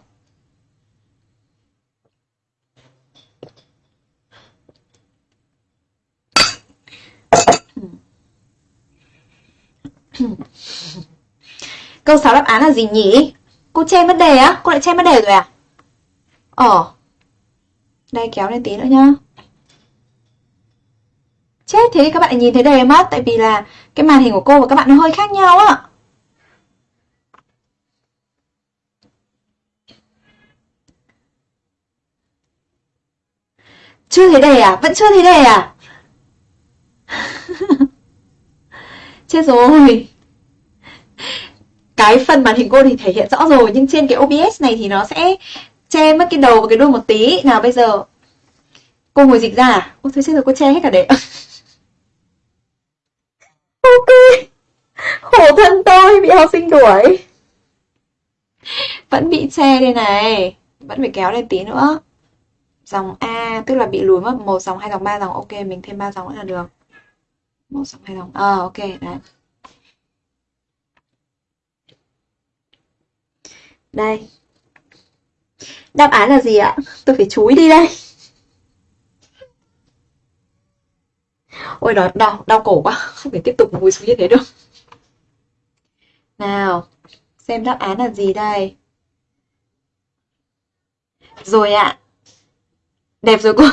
Câu 6 đáp án là gì nhỉ? Cô che mất đề á? Cô lại che mất đề rồi à? Ờ đây, kéo lên tí nữa nhá Chết thế, các bạn nhìn thấy đề mất Tại vì là cái màn hình của cô và các bạn nó hơi khác nhau á Chưa thấy đề à? Vẫn chưa thấy đề à? Chết rồi Cái phần màn hình cô thì thể hiện rõ rồi, Nhưng trên cái OBS này thì nó sẽ che mất cái đầu và cái đuôi một tí. Nào bây giờ. Cô ngồi dịch ra à? Ôi thôi chết rồi cô che hết cả đấy ok. Khổ thân tôi bị học sinh đuổi. Vẫn bị che đây này. Vẫn phải kéo lên tí nữa. Dòng A tức là bị lùi mất một dòng hai dòng ba dòng. Ok mình thêm ba dòng nữa là được. Một dòng hai dòng. Ờ à, ok đấy. Đây Đáp án là gì ạ? Tôi phải chúi đi đây. Ôi đó, đau, đau cổ quá, không thể tiếp tục ngồi xuống như thế được. Nào, xem đáp án là gì đây? Rồi ạ. Đẹp rồi cô.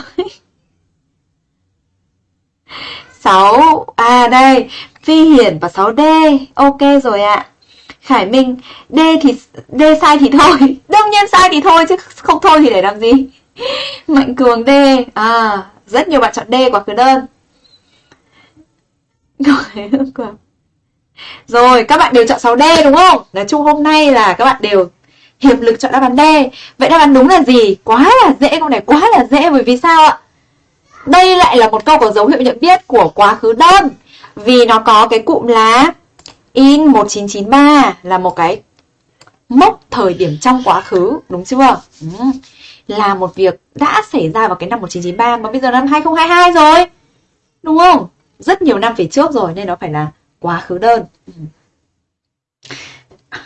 6 à đây, Phi Hiển và 6D. Ok rồi ạ. Khải Minh, D thì, D sai thì thôi. Đương nhiên sai thì thôi, chứ không thôi thì để làm gì? Mạnh Cường D. À rất nhiều bạn chọn D quả cứ đơn. Rồi các bạn đều chọn 6D đúng không? Nói chung hôm nay là các bạn đều hiệp lực chọn đáp án D. Vậy đáp án đúng là gì? Quá là dễ, câu này quá là dễ, bởi vì sao ạ? Đây lại là một câu có dấu hiệu nhận biết của quá khứ đơn, Vì nó có cái cụm là in 1993 là một cái mốc thời điểm trong quá khứ, đúng chưa? Ừ. Là một việc đã xảy ra vào cái năm 1993 mà bây giờ năm 2022 rồi. Đúng không? Rất nhiều năm về trước rồi nên nó phải là quá khứ đơn. Ừ.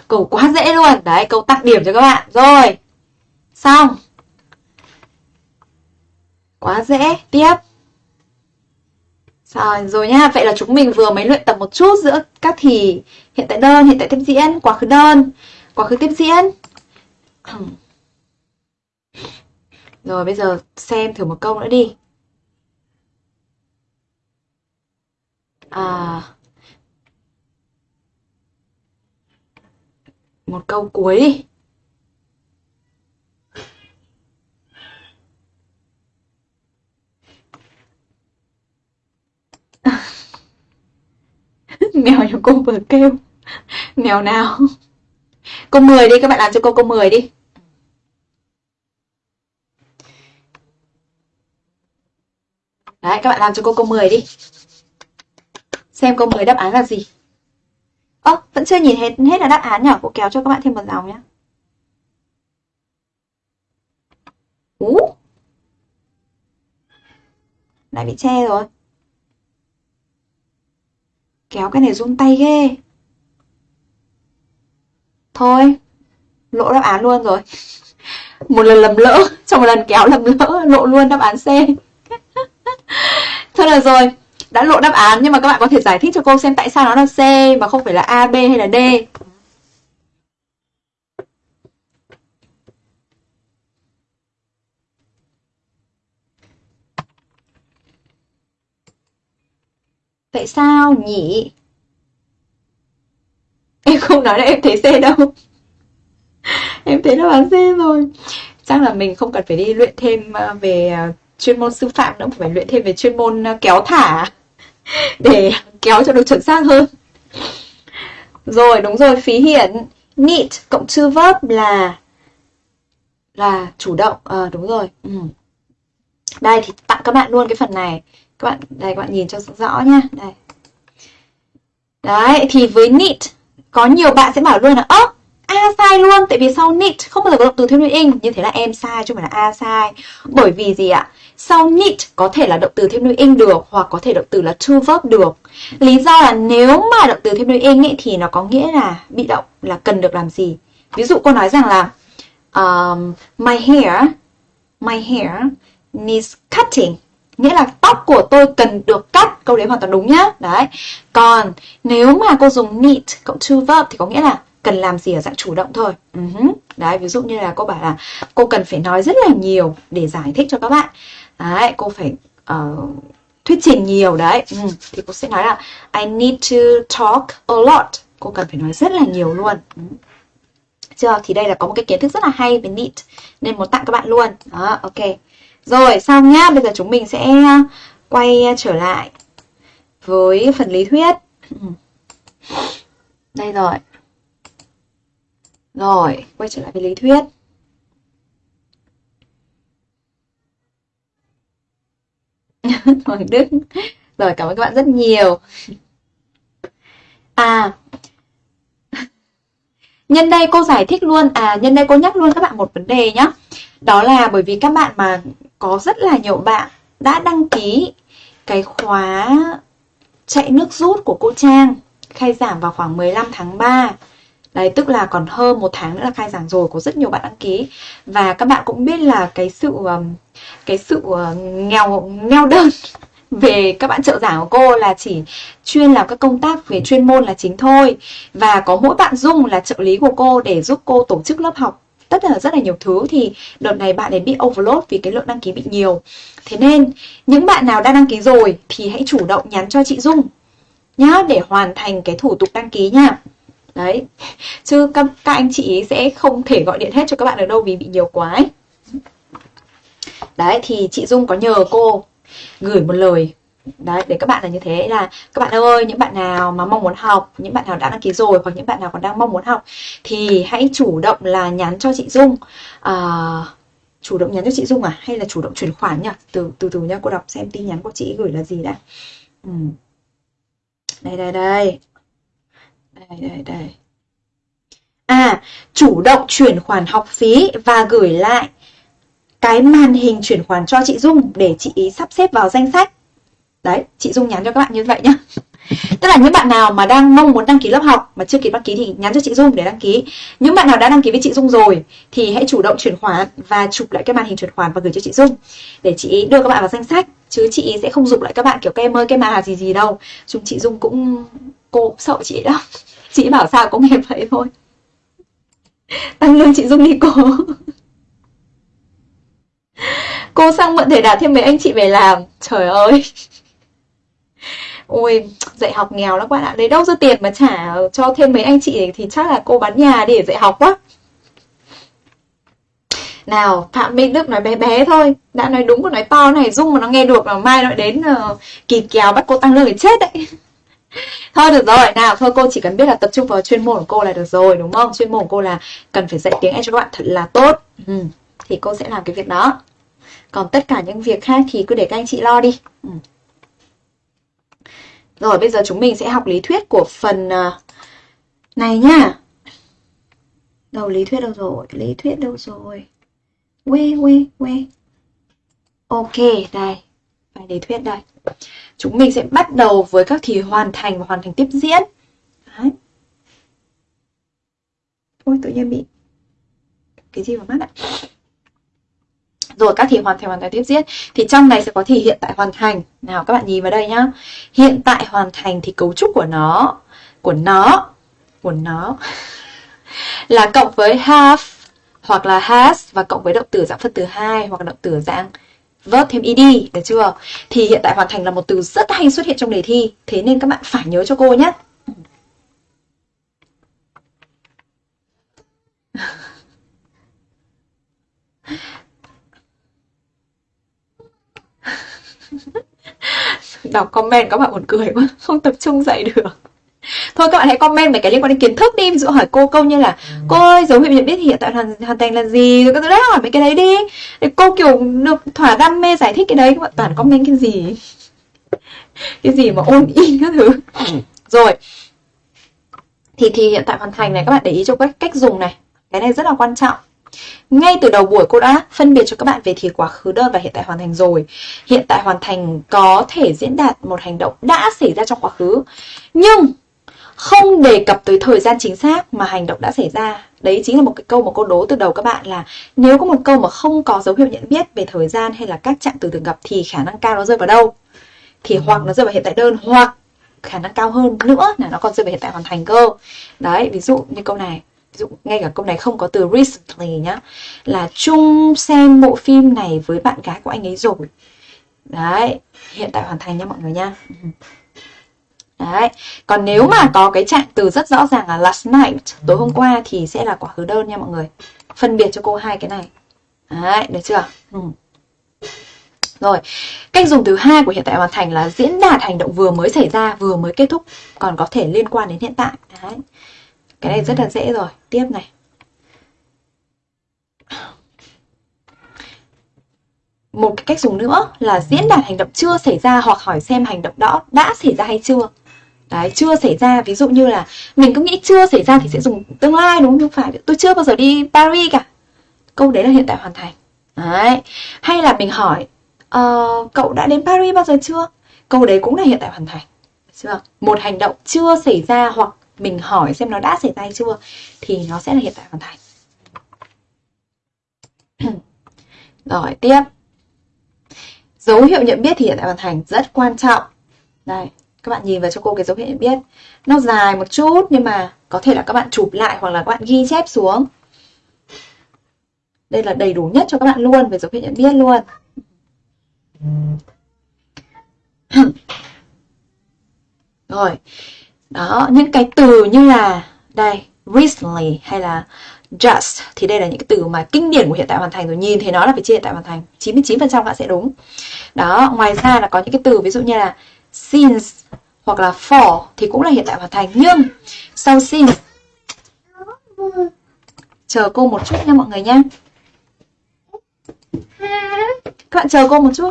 Câu quá dễ luôn. Đấy, câu tặng điểm cho các bạn. Rồi. Xong. Quá dễ. Tiếp. Ờ, rồi, rồi nhá. Vậy là chúng mình vừa mới luyện tập một chút giữa các thì hiện tại đơn, hiện tại tiếp diễn, quá khứ đơn, quá khứ tiếp diễn. Rồi bây giờ xem thử một câu nữa đi. À, một câu cuối đi. Mèo nhà cô vừa kêu. Mèo nào? Câu 10 đi, các bạn làm cho cô câu 10 đi. Đấy, các bạn làm cho cô câu 10 đi. Xem câu 10 đáp án là gì. Ơ, vẫn chưa nhìn hết hết là đáp án nhỉ? Cô kéo cho các bạn thêm một dòng nhé. Ú. Lại bị che rồi. Kéo cái này run tay ghê. Thôi, lộ đáp án luôn rồi. Một lần lầm lỡ, trong một lần kéo lầm lỡ, lộ luôn đáp án C. Thôi được rồi, đã lộ đáp án nhưng mà các bạn có thể giải thích cho cô xem tại sao nó là C mà không phải là A, B hay là D. Tại sao nhỉ? Em không nói là em thấy C đâu. em thấy nó bán C rồi. Chắc là mình không cần phải đi luyện thêm ờ, về ờ, chuyên môn sư phạm nữa phải luyện thêm về chuyên môn ờ, kéo thả để kéo cho được chuẩn xác hơn rồi đúng rồi phí hiển need cộng to verb là là chủ động à, đúng rồi ừ. đây thì các bạn luôn cái phần này. Các bạn đây các bạn nhìn cho rõ nhá. Đây. Đấy thì với need có nhiều bạn sẽ bảo luôn là ơ A sai luôn tại vì sau need không bao giờ có động từ thêm nguyên in như thế là em sai chứ không phải là A sai bởi vì gì ạ? Sau need có thể là động từ thêm nguyên in được hoặc có thể động từ là to verb được. Lý do là nếu mà động từ thêm nguyên in ấy, thì nó có nghĩa là bị động là cần được làm gì. Ví dụ cô nói rằng là um, my hair my hair needs cutting. Nghĩa là tóc của tôi cần được cắt. Câu đấy hoàn toàn đúng nhá. Đấy. Còn nếu mà cô dùng need cộng to verb thì có nghĩa là cần làm gì ở dạng chủ động thôi. Ừ uh -huh. đấy ví dụ như là cô bảo là cô cần phải nói rất là nhiều để giải thích cho các bạn. Đấy cô phải uh, thuyết trình nhiều. Đấy. Ừ. thì cô sẽ nói là I need to talk a lot. Cô cần phải nói rất là nhiều luôn. Ừ. chưa? Thì đây là có một cái kiến thức rất là hay về need nên muốn tặng các bạn luôn. Đó ok rồi, xong nhá. Bây giờ chúng mình sẽ ờ, quay ờ, trở lại với phần lý thuyết. Đây rồi. Rồi, quay trở lại với lý thuyết. Hoàng Đức. Rồi, cảm ơn các bạn rất nhiều. À. Nhân đây cô giải thích luôn À nhân đây cô nhắc luôn các bạn một vấn đề nhá. Đó là bởi vì các bạn mà có rất là nhiều bạn đã đăng ký Cái khóa chạy nước rút của cô Trang Khai giảng vào khoảng 15 tháng 3 Đấy, tức là còn hơn một tháng nữa là khai giảng rồi, có rất nhiều bạn đăng ký. Và các bạn cũng biết là cái sự um, cái sự uh, nghèo nghèo đơn về các bạn trợ giảng của cô là chỉ chuyên làm các công tác về chuyên môn là chính thôi. Và có mỗi bạn Dung là trợ lý của cô để giúp cô tổ chức lớp học tất là rất là nhiều thứ. Thì đợt này bạn ấy bị overload vì cái lượng đăng ký bị nhiều. Thế nên những bạn nào đã đăng ký rồi thì hãy chủ động nhắn cho chị Dung nhá để hoàn thành cái thủ tục đăng ký nha. Đấy. Chứ các, các anh chị sẽ không thể gọi điện hết cho các bạn được đâu vì bị nhiều quá ấy. đấy thì chị Dung có nhờ cô gửi một lời đấy để các bạn là như thế là các bạn ơi những bạn nào mà mong muốn học những bạn nào đã đăng ký rồi hoặc những bạn nào còn đang mong muốn học thì hãy chủ động là nhắn cho chị Dung. À, chủ động nhắn cho chị Dung à? Hay là chủ động chuyển khoản nhỉ? Từ từ từ nha cô đọc xem tin nhắn của chị gửi là gì đã. Ừ. đây đây đây. Đây đây đây. À chủ động chuyển khoản học phí và gửi lại cái màn hình chuyển khoản cho chị Dung để chị ý sắp xếp vào danh sách đấy, chị Dung nhắn cho các bạn như vậy nhá Tức là những bạn nào mà đang mong muốn đăng ký lớp học mà chưa kịp đăng ký thì nhắn cho chị Dung để đăng ký. Những bạn nào đã đăng ký với chị Dung rồi thì hãy chủ động chuyển khoản và chụp lại cái màn hình chuyển khoản và gửi cho chị Dung để chị đưa các bạn vào danh sách, chứ chị sẽ không dục lại các bạn kiểu các em ơi cái mà gì gì đâu. Chúng chị Dung cũng cô sợ chị đó. Chị bảo sao cũng nghe vậy thôi. Tăng lương chị Dung đi cô. cô sang mượn thể đạt thêm mấy anh chị về làm. Trời ơi. Ôi, dạy học nghèo lắm các bạn ạ. Lấy đâu ra tiền mà trả cho thêm mấy anh chị thì chắc là cô bán nhà để dạy học quá. Nào, Phạm Minh Đức nói bé bé thôi. Đã nói đúng còn nói to này, Dung mà nó nghe được là mai nó đến uh, kỳ kéo bắt cô tăng lương để chết đấy. thôi được rồi, nào thôi cô chỉ cần biết là tập trung vào chuyên môn của cô là được rồi đúng không? Chuyên môn của cô là cần phải dạy tiếng Anh cho các bạn thật là tốt. Ừ, thì cô sẽ làm cái việc đó. Còn tất cả những việc khác thì cứ để các anh chị lo đi. Ừ. Rồi bây giờ chúng mình sẽ học lý thuyết của phần à, này nhá. Đâu lý thuyết đâu rồi? Lý thuyết đâu rồi? Quê quê quê. Ok, đây. Bài lý thuyết đây. Chúng mình sẽ bắt đầu với các thì hoàn thành và hoàn thành tiếp diễn. Đấy. Ôi tự nhiên bị cái gì vào mắt ạ? Rồi các thì hoàn thành hoàn thành tiếp diễn Thì trong này sẽ có thì hiện tại hoàn thành. Nào, các bạn nhìn vào đây nhá. Hiện tại hoàn thành thì cấu trúc của nó Của nó Của nó Là cộng với have Hoặc là has Và cộng với động từ dạng phân từ hai Hoặc là động từ dạng verb thêm ed, Được chưa? Thì hiện tại hoàn thành là một từ rất hay xuất hiện trong đề thi. Thế nên các bạn phải nhớ cho cô nhé đọc comment các bạn buồn cười quá không tập trung dạy được. Thôi các bạn hãy comment mấy cái liên quan đến kiến thức đi. Ví dụ hỏi cô câu như là cô ơi dấu hiệu nhận biết hiện tại hoàn, hoàn thành là gì? Rồi các thứ đấy hỏi mấy cái đấy đi. Để cô kiểu được thỏa đam mê giải thích cái đấy các bạn toàn comment cái gì? Cái gì mà ôn in các thứ. Rồi. Thì thì hiện tại hoàn thành này các bạn để ý cho cách cách dùng này. Cái này rất là quan trọng ngay từ đầu buổi cô đã phân biệt cho các bạn về thì quá khứ đơn và hiện tại hoàn thành rồi. Hiện tại hoàn thành có thể diễn đạt một hành động đã xảy ra trong quá khứ. Nhưng không đề cập tới thời gian chính xác mà hành động đã xảy ra. Đấy chính là một cái câu mà cô đố từ đầu các bạn là nếu có một câu mà không có dấu hiệu nhận biết về thời gian hay là các trạng từ thường gặp thì khả năng cao nó rơi vào đâu? Thì ừ. hoặc nó rơi vào hiện tại đơn hoặc khả năng cao hơn nữa là nó còn rơi vào hiện tại hoàn thành cơ. Đấy, ví dụ như câu này ví dụ ngay cả câu này không có từ recently nhá là chung xem bộ phim này với bạn gái của anh ấy rồi đấy hiện tại hoàn thành nha mọi người nha Đấy. Còn nếu mà có cái trạng từ rất rõ ràng là last night, tối hôm qua thì sẽ là quả khứ đơn nha mọi người. Phân biệt cho cô hai cái này. Đấy, được chưa? Ừ. Rồi, cách dùng thứ hai của hiện tại hoàn thành là diễn đạt hành động vừa mới xảy ra, vừa mới kết thúc, còn có thể liên quan đến hiện tại. Đấy. Cái này rất là dễ rồi. Tiếp này. Một cái cách dùng nữa là diễn đạt hành động chưa xảy ra hoặc hỏi xem hành động đó đã xảy ra hay chưa. Đấy, chưa xảy ra, ví dụ như là mình cứ nghĩ chưa xảy ra thì sẽ dùng tương lai đúng không? phải, tôi chưa bao giờ đi Paris cả. Câu đấy là hiện tại hoàn thành. Đấy. Hay là mình hỏi uh, cậu đã đến Paris bao giờ chưa? Câu đấy cũng là hiện tại hoàn thành. Chưa? Một hành động chưa xảy ra hoặc mình hỏi xem nó đã xảy ra chưa, thì nó sẽ là hiện tại hoàn thành. Rồi, tiếp. Dấu hiệu nhận biết thì hiện tại hoàn thành, rất quan trọng. Đây các bạn nhìn vào cho cô cái dấu hiệu nhận biết. Nó dài một chút, nhưng mà có thể là các bạn chụp lại hoặc là các bạn ghi chép xuống. Đây là đầy đủ nhất cho các bạn luôn về dấu hiệu nhận biết luôn. Rồi đó, những cái từ như là, đây, recently hay là just, thì đây là những cái từ mà kinh điển của hiện tại hoàn thành rồi. Nhìn thấy nó là phải chia hiện tại hoàn thành. 99% bạn sẽ đúng. Đó, ngoài ra là có những cái từ, ví dụ như là since hoặc là for thì cũng là hiện tại hoàn thành. Nhưng, sau since, chờ cô một chút nha mọi người nhé các bạn chờ cô một chút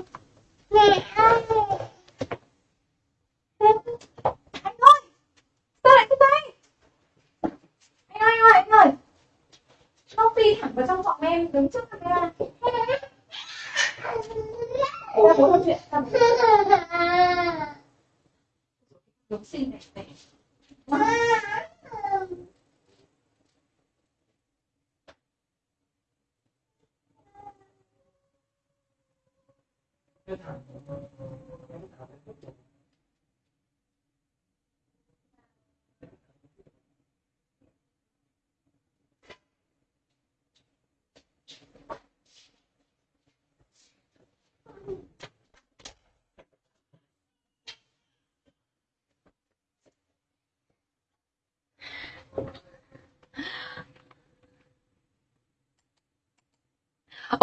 cái tay anh ơi anh ơi anh ơi. Nó phi thẳng vào trong phòng em đứng trước camera. Em, bố nói chuyện xinh này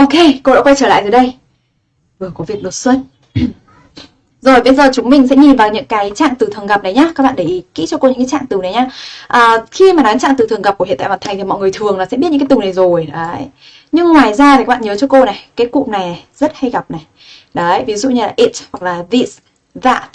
Ok, cô đã quay trở lại rồi đây. Vừa có việc đột xuất. Rồi bây giờ chúng mình sẽ nhìn vào những cái trạng từ thường gặp này nhá. Các bạn để ý kỹ cho cô những cái trạng từ này nhá. À, Khi mà nói trạng từ thường gặp của hiện tại hoàn thành thì mọi người thường là sẽ biết những cái từ này rồi. Đấy. Nhưng ngoài ra thì các bạn nhớ cho cô này Cái cụm này, này rất hay gặp này. Đấy, ví dụ như là it hoặc là this, that.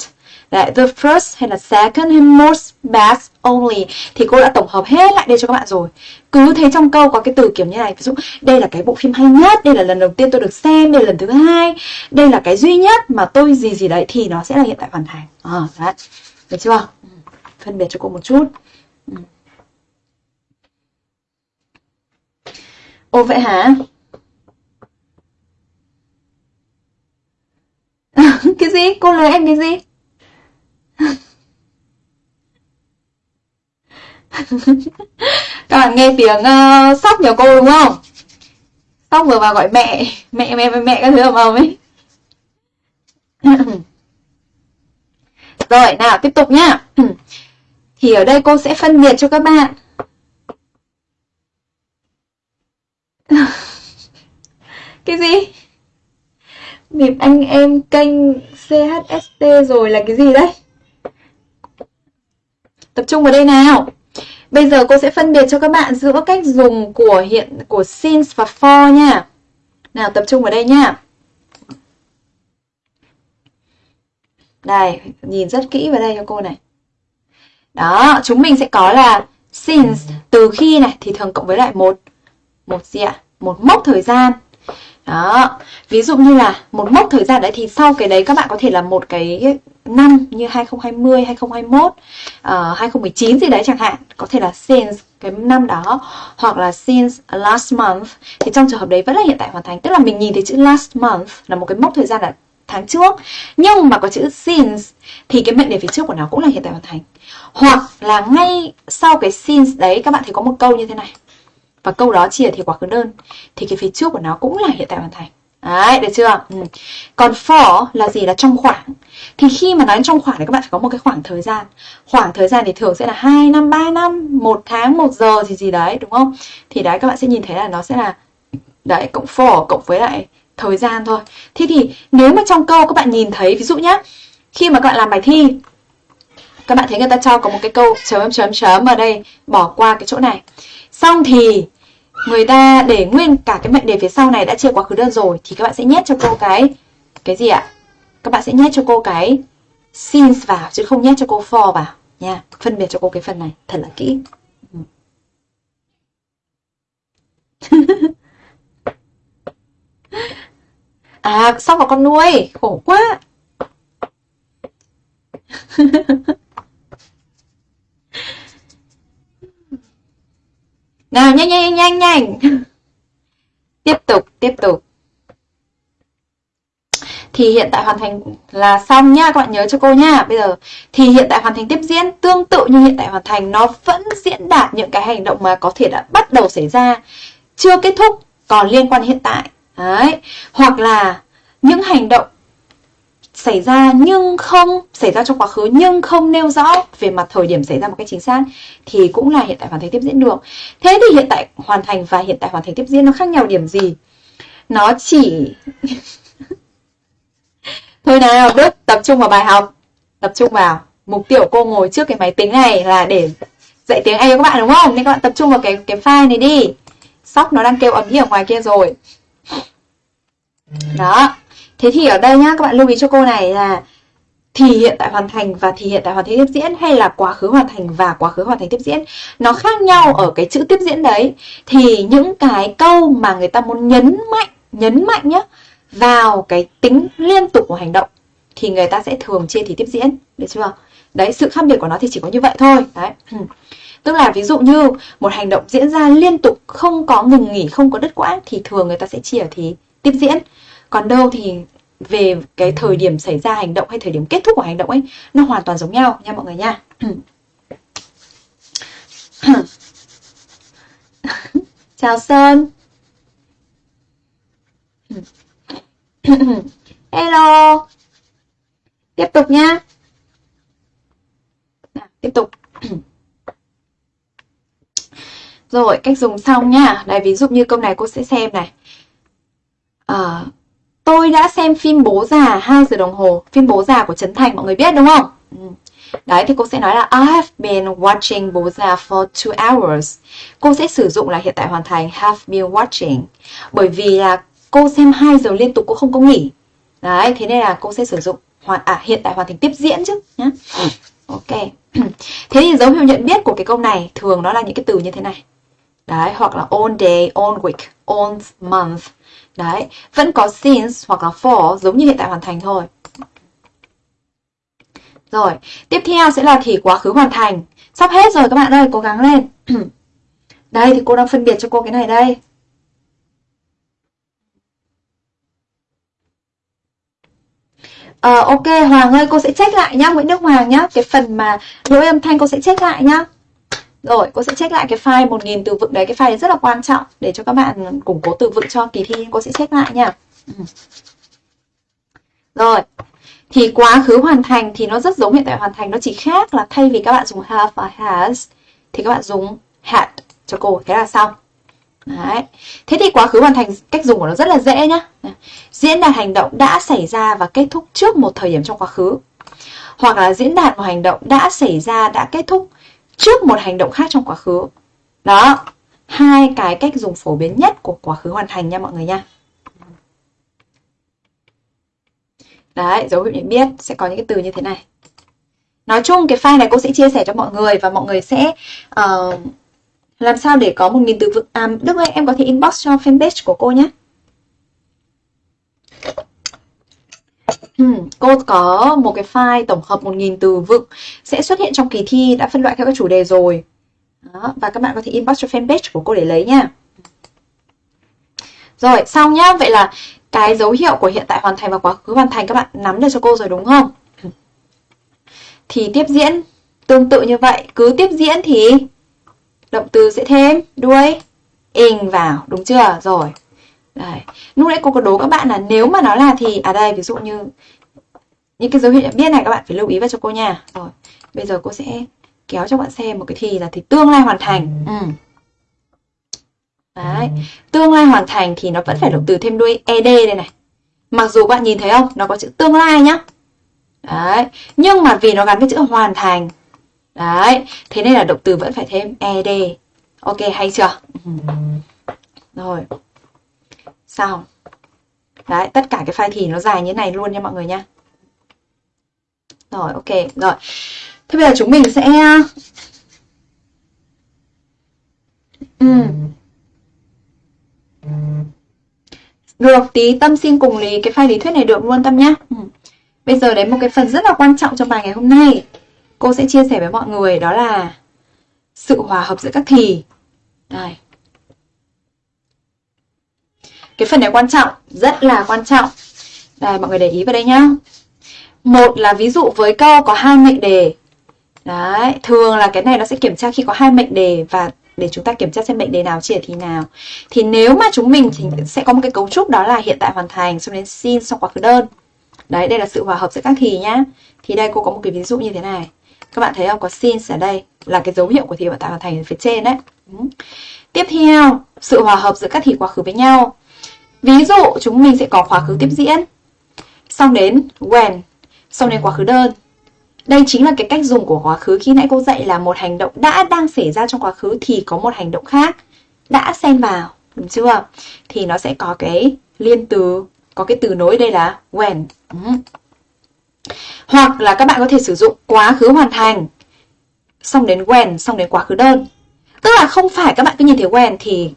Đấy, the first hay là second hay most best only thì cô đã tổng hợp hết lại đây cho các bạn rồi. Cứ thấy trong câu có cái từ kiểu như này, ví dụ đây là cái bộ phim hay nhất, đây là lần đầu tiên tôi được xem, đây là lần thứ hai, đây là cái duy nhất mà tôi gì gì đấy thì nó sẽ là hiện tại hoàn thành. À, đấy. Được chưa? Ừ. Phân biệt cho cô một chút. Ừ. ô vậy hả? cái gì? Cô lời em cái gì? các bạn nghe tiếng uh, sóc nhà cô đúng không? Sóc vừa vào gọi mẹ mẹ mẹ mẹ, mẹ các thứ ầm ầm ấy. Rồi nào tiếp tục nhá. Thì ở đây cô sẽ phân biệt cho các bạn. Cái gì? Bịp anh em kênh CHST rồi là cái gì đấy? Tập trung vào đây nào Bây giờ cô sẽ phân biệt cho các bạn giữa cách dùng của hiện của since và for nha. Nào tập trung vào đây nha. Đây, nhìn rất kỹ vào đây cho cô này. Đó, chúng mình sẽ có là since từ khi này thì thường cộng với lại một một gì ạ? Một mốc thời gian. Đó, ví dụ như là một mốc thời gian đấy thì sau cái đấy các bạn có thể là một cái năm như 2020, 2021, uh, 2019 gì đấy chẳng hạn, có thể là since cái năm đó hoặc là since last month. Thì trong trường hợp đấy vẫn là hiện tại hoàn thành, tức là mình nhìn thấy chữ last month là một cái mốc thời gian là tháng trước. Nhưng mà có chữ since thì cái mệnh đề phía trước của nó cũng là hiện tại hoàn thành. Hoặc là ngay sau cái since đấy các bạn thấy có một câu như thế này và câu đó chia thì quá khứ đơn thì cái phía trước của nó cũng là hiện tại hoàn thành Đấy, được chưa? Ừ. Còn for là gì? Là trong khoảng. Thì khi mà nói trong khoảng thì các bạn phải có một cái khoảng thời gian. Khoảng thời gian thì thường sẽ là 2 năm, 3 năm, 1 tháng, 1 giờ gì gì đấy, đúng không? Thì đấy các bạn sẽ nhìn thấy là nó sẽ là đấy cộng for cộng với lại thời gian thôi. Thế thì nếu mà trong câu các bạn nhìn thấy ví dụ nhá, khi mà các bạn làm bài thi các bạn thấy người ta cho có một cái câu chấm chấm chấm ở đây bỏ qua cái chỗ này. Xong thì người ta để nguyên cả cái mệnh đề phía sau này đã chia quá khứ đơn rồi thì các bạn sẽ nhét cho cô cái cái gì ạ? Các bạn sẽ nhét cho cô cái since vào chứ không nhét cho cô for vào nha. Phân biệt cho cô cái phần này thật là kỹ. à, sóc vào con nuôi, khổ quá. Nào nhanh nhanh nhanh nhanh. tiếp tục, tiếp tục. Thì hiện tại hoàn thành là xong nhá, các bạn nhớ cho cô nhá. Bây giờ thì hiện tại hoàn thành tiếp diễn tương tự như hiện tại hoàn thành nó vẫn diễn đạt những cái hành động mà có thể đã bắt đầu xảy ra, chưa kết thúc còn liên quan hiện tại. Đấy. Hoặc là những hành động xảy ra nhưng không xảy ra trong quá khứ nhưng không nêu rõ về mặt thời điểm xảy ra một cách chính xác thì cũng là hiện tại hoàn thành tiếp diễn được. Thế thì hiện tại hoàn thành và hiện tại hoàn thành tiếp diễn nó khác nhau điểm gì? Nó chỉ Thôi nào, Đức tập trung vào bài học. Tập trung vào. Mục tiêu của cô ngồi trước cái máy tính này là để dạy tiếng Anh cho các bạn đúng không? Nên các bạn tập trung vào cái cái file này đi. Sóc nó đang kêu ầm ĩ ở ngoài kia rồi. Đó. Thế thì ở đây nhá, các bạn lưu ý cho cô này là thì hiện tại hoàn thành và thì hiện tại hoàn thành tiếp diễn hay là quá khứ hoàn thành và quá khứ hoàn thành tiếp diễn nó khác nhau ở cái chữ tiếp diễn đấy thì những cái câu mà người ta muốn nhấn mạnh nhấn mạnh nhá vào cái tính liên tục của hành động thì người ta sẽ thường chia thì tiếp diễn được chưa Đấy, sự khác biệt của nó thì chỉ có như vậy thôi. Đấy. Tức là ví dụ như một hành động diễn ra liên tục không có ngừng nghỉ, không có đứt quãng thì thường người ta sẽ chia ở thì tiếp diễn. Còn đâu thì về cái thời điểm xảy ra hành động hay thời điểm kết thúc của hành động ấy nó hoàn toàn giống nhau nha mọi người nha. Chào Sơn. Hello. Tiếp tục nhá. À, tiếp tục. Rồi, cách dùng xong nhá. Đây, ví dụ như câu này cô sẽ xem này. À, tôi đã xem phim Bố già 2 giờ đồng hồ. Phim Bố già của Trấn Thành mọi người biết đúng không? Ừ. Đấy thì cô sẽ nói là I have been watching Bố già for two hours. Cô sẽ sử dụng là hiện tại hoàn thành have been watching. Bởi vì là cô xem 2 giờ liên tục cô không có nghỉ. Đấy, thế nên là cô sẽ sử dụng hoàn à hiện tại hoàn thành tiếp diễn chứ nhá. Ừ, ok. Thế thì dấu hiệu nhận biết của cái câu này thường nó là những cái từ như thế này. Đấy, hoặc là on day, on week, on month. Đấy, vẫn có since hoặc là for giống như hiện tại hoàn thành thôi. Rồi, tiếp theo sẽ là thì quá khứ hoàn thành. Sắp hết rồi các bạn ơi, cố gắng lên. đây thì cô đang phân biệt cho cô cái này đây. Ờ, ok, Hoàng ơi, cô sẽ check lại nhá, Nguyễn Đức Hoàng nhá. Cái phần mà lỗi âm thanh cô sẽ check lại nhá. Rồi, cô sẽ check lại cái file 1000 từ vựng đấy, cái file đấy rất là quan trọng để cho các bạn củng cố từ vựng cho kỳ thi, cô sẽ check lại nha. Ừ. Rồi, thì quá khứ hoàn thành thì nó rất giống hiện tại hoàn thành, nó chỉ khác là thay vì các bạn dùng have và has thì các bạn dùng had cho cô, thế là xong. Đấy. Thế thì quá khứ hoàn thành cách dùng của nó rất là dễ nhá. Diễn đạt hành động đã xảy ra và kết thúc trước một thời điểm trong quá khứ. Hoặc là diễn đạt một hành động đã xảy ra, đã kết thúc trước một hành động khác trong quá khứ. Đó, hai cái cách dùng phổ biến nhất của quá khứ hoàn thành nha mọi người nha. Đấy, dấu hiệu nhận biết sẽ có những cái từ như thế này. Nói chung cái file này cô sẽ chia sẻ cho mọi người và mọi người sẽ uh, làm sao để có một nghìn từ vựng. À, Đức ơi, em có thể inbox cho fanpage của cô nhé. Ừ, cô có một cái file tổng hợp 1.000 từ vựng sẽ xuất hiện trong kỳ thi đã phân loại theo các chủ đề rồi. Đó, và các bạn có thể inbox cho fanpage của cô để lấy nha. Rồi, xong nhá. Vậy là cái dấu hiệu của hiện tại hoàn thành và quá khứ hoàn thành các bạn nắm được cho cô rồi đúng không? Thì tiếp diễn tương tự như vậy. Cứ tiếp diễn thì động từ sẽ thêm đuôi ing vào. Đúng chưa? Rồi. Đấy. Lúc nãy cô có đố các bạn là nếu mà nó là thì à đây ví dụ như những cái dấu hiệu nhận biết này các bạn phải lưu ý vào cho cô nha. Rồi, bây giờ cô sẽ kéo cho bạn xem một cái thì là thì tương lai hoàn thành. Ừ. Đấy, tương lai hoàn thành thì nó vẫn phải động từ thêm đuôi ed đây này. Mặc dù bạn nhìn thấy không, nó có chữ tương lai nhá. Đấy, nhưng mà vì nó gắn với chữ hoàn thành. Đấy, thế nên là động từ vẫn phải thêm ed. Ok hay chưa? Ừ. Rồi Sao? đấy, tất cả cái file thì nó dài như này luôn nha mọi người nha rồi, ok, rồi thế bây giờ chúng mình sẽ ừ. được, tí tâm xin cùng lý cái file lý thuyết này được luôn tâm nhá ừ. bây giờ đến một cái phần rất là quan trọng trong bài ngày hôm nay cô sẽ chia sẻ với mọi người, đó là sự hòa hợp giữa các thì đây cái phần này quan trọng, rất là quan trọng. Đây, mọi người để ý vào đây nhá. Một là ví dụ với câu có hai mệnh đề. Đấy, thường là cái này nó sẽ kiểm tra khi có hai mệnh đề và để chúng ta kiểm tra xem mệnh đề nào chia thì nào. Thì nếu mà chúng mình thì sẽ có một cái cấu trúc đó là hiện tại hoàn thành xong đến xin xong quá khứ đơn. Đấy, đây là sự hòa hợp giữa các thì nhá. Thì đây cô có một cái ví dụ như thế này. Các bạn thấy không? Có since ở đây là cái dấu hiệu của thì hiện tại hoàn thành phía trên đấy. Ừ. Tiếp theo, sự hòa hợp giữa các thì quá khứ với nhau. Ví dụ, chúng mình sẽ có quá khứ tiếp diễn. Xong đến when. Xong đến quá khứ đơn. Đây chính là cái cách dùng của quá khứ. Khi nãy cô dạy là một hành động đã đang xảy ra trong quá khứ Thì có một hành động khác Đã xen vào, Đúng chưa? Thì nó sẽ có cái liên từ, Có cái từ nối đây là when. Ừ. Hoặc là các bạn có thể sử dụng quá khứ hoàn thành, Xong đến when, Xong đến quá khứ đơn. Tức là không phải các bạn cứ nhìn thấy when Thì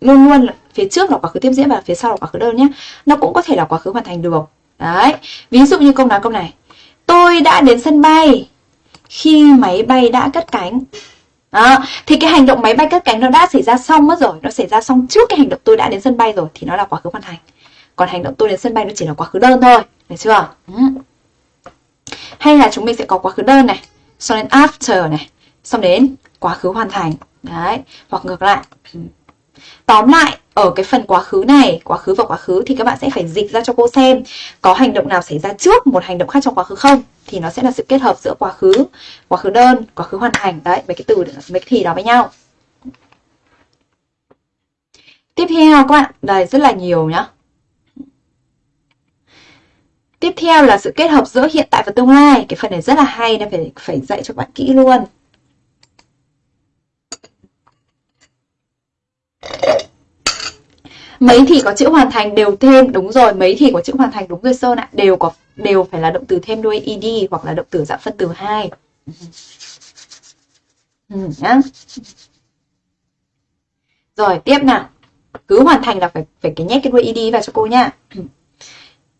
luôn luôn phía trước là quá khứ tiếp diễn và phía sau là quá khứ đơn nhé. Nó cũng có thể là quá khứ hoàn thành được. Đấy. Ví dụ như câu nói câu này. Tôi đã đến sân bay khi máy bay đã cất cánh. À, Thì cái hành động máy bay cất cánh nó đã xảy ra xong mất rồi. Nó xảy ra xong trước cái hành động tôi đã đến sân bay rồi Thì nó là quá khứ hoàn thành. Còn hành động tôi đến sân bay nó chỉ là quá khứ đơn thôi. Được chưa? Ừ. Hay là chúng mình sẽ có quá khứ đơn này. Xong đến after này. Xong đến quá khứ hoàn thành. Đấy. Hoặc ngược lại. Tóm lại ở cái phần quá khứ này, quá khứ và quá khứ thì các bạn sẽ phải dịch ra cho cô xem có hành động nào xảy ra trước một hành động khác trong quá khứ không thì nó sẽ là sự kết hợp giữa quá khứ, quá khứ đơn, quá khứ hoàn thành đấy, mấy cái từ mấy cái thì đó với nhau. Tiếp theo các bạn, đây rất là nhiều nhá. Tiếp theo là sự kết hợp giữa hiện tại và tương lai. Cái phần này rất là hay nên phải phải dạy cho các bạn kỹ luôn. Mấy thì có chữ hoàn thành đều thêm đúng rồi mấy thì có chữ hoàn thành đúng rồi sơn ạ. Đều có đều phải là động từ thêm đuôi ed hoặc là động từ dạng phân từ hai. Ừ, nhá. Rồi tiếp nào. Cứ hoàn thành là phải phải cái nhét cái đuôi ed vào cho cô nhá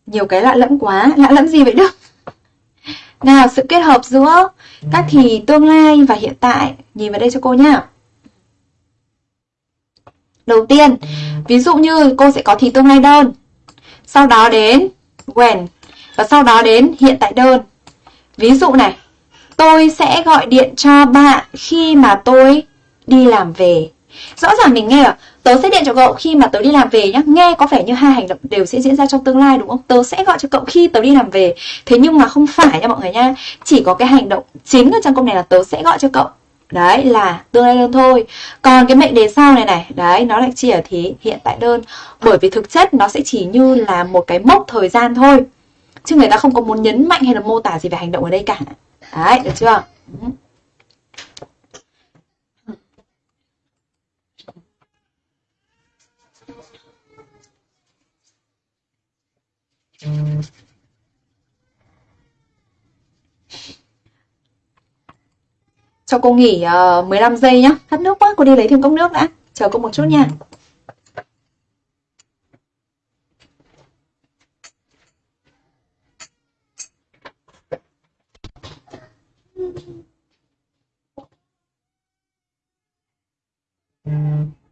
nhiều cái lạ lẫm quá. Lạ lẫm gì vậy đức? Nào sự kết hợp giữa các thì tương lai và hiện tại. Nhìn vào đây cho cô nhá đầu tiên, ví dụ như cô sẽ có thì tương lai đơn. Sau đó đến when, và sau đó đến hiện tại đơn. Ví dụ này, tôi sẽ gọi điện cho bạn khi mà tôi đi làm về. Rõ ràng mình nghe là tớ sẽ điện cho cậu khi mà tớ đi làm về nhá. Nghe có vẻ như hai hành động đều sẽ diễn ra trong tương lai, đúng không? Tớ sẽ gọi cho cậu khi tớ đi làm về. Thế nhưng mà không phải nha mọi người nha. Chỉ có cái hành động chính ở trong câu này là tớ sẽ gọi cho cậu Đấy, là tương lai đơn thôi. Còn cái mệnh đề sau này này, Đấy, nó lại chỉ ở thế hiện tại đơn. Bởi vì thực chất nó sẽ chỉ như là một cái mốc thời gian thôi. Chứ người ta không có muốn nhấn mạnh hay là mô tả gì về hành động ở đây cả. Đấy, được chưa? Mm. Cho cô nghỉ ờ, uh, 15 giây nhá. Khát nước quá, cô đi lấy thêm cốc nước đã. Chờ cô một chút nha. Mm-hmm.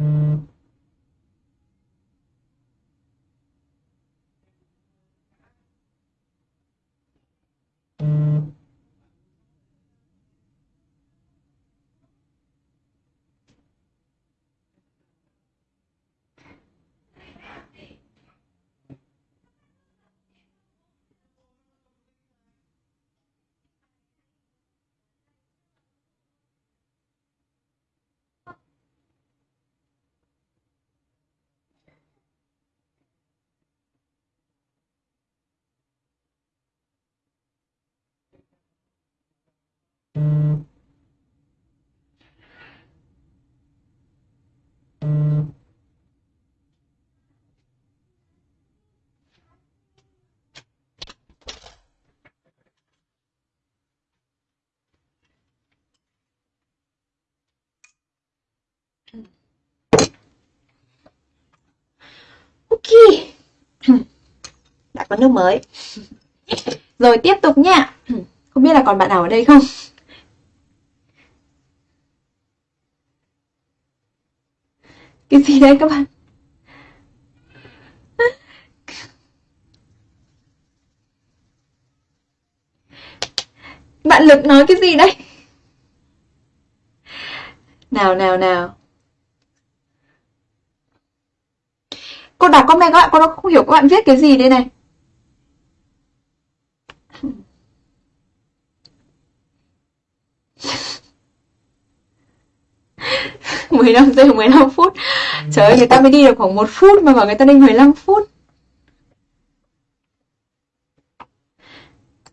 Mm-hmm. Ok. Đã có nước mới. Rồi, tiếp tục nha Không biết là còn bạn nào ở đây không? Cái gì đấy các bạn? Bạn Lực nói cái gì đấy Nào nào nào. Cô đọc comment các bạn, cô không hiểu các bạn viết cái gì đây này. Mười lăm giây 15 phút. Trời ơi người ta mới đi được khoảng một phút mà bảo người ta đi 15 phút.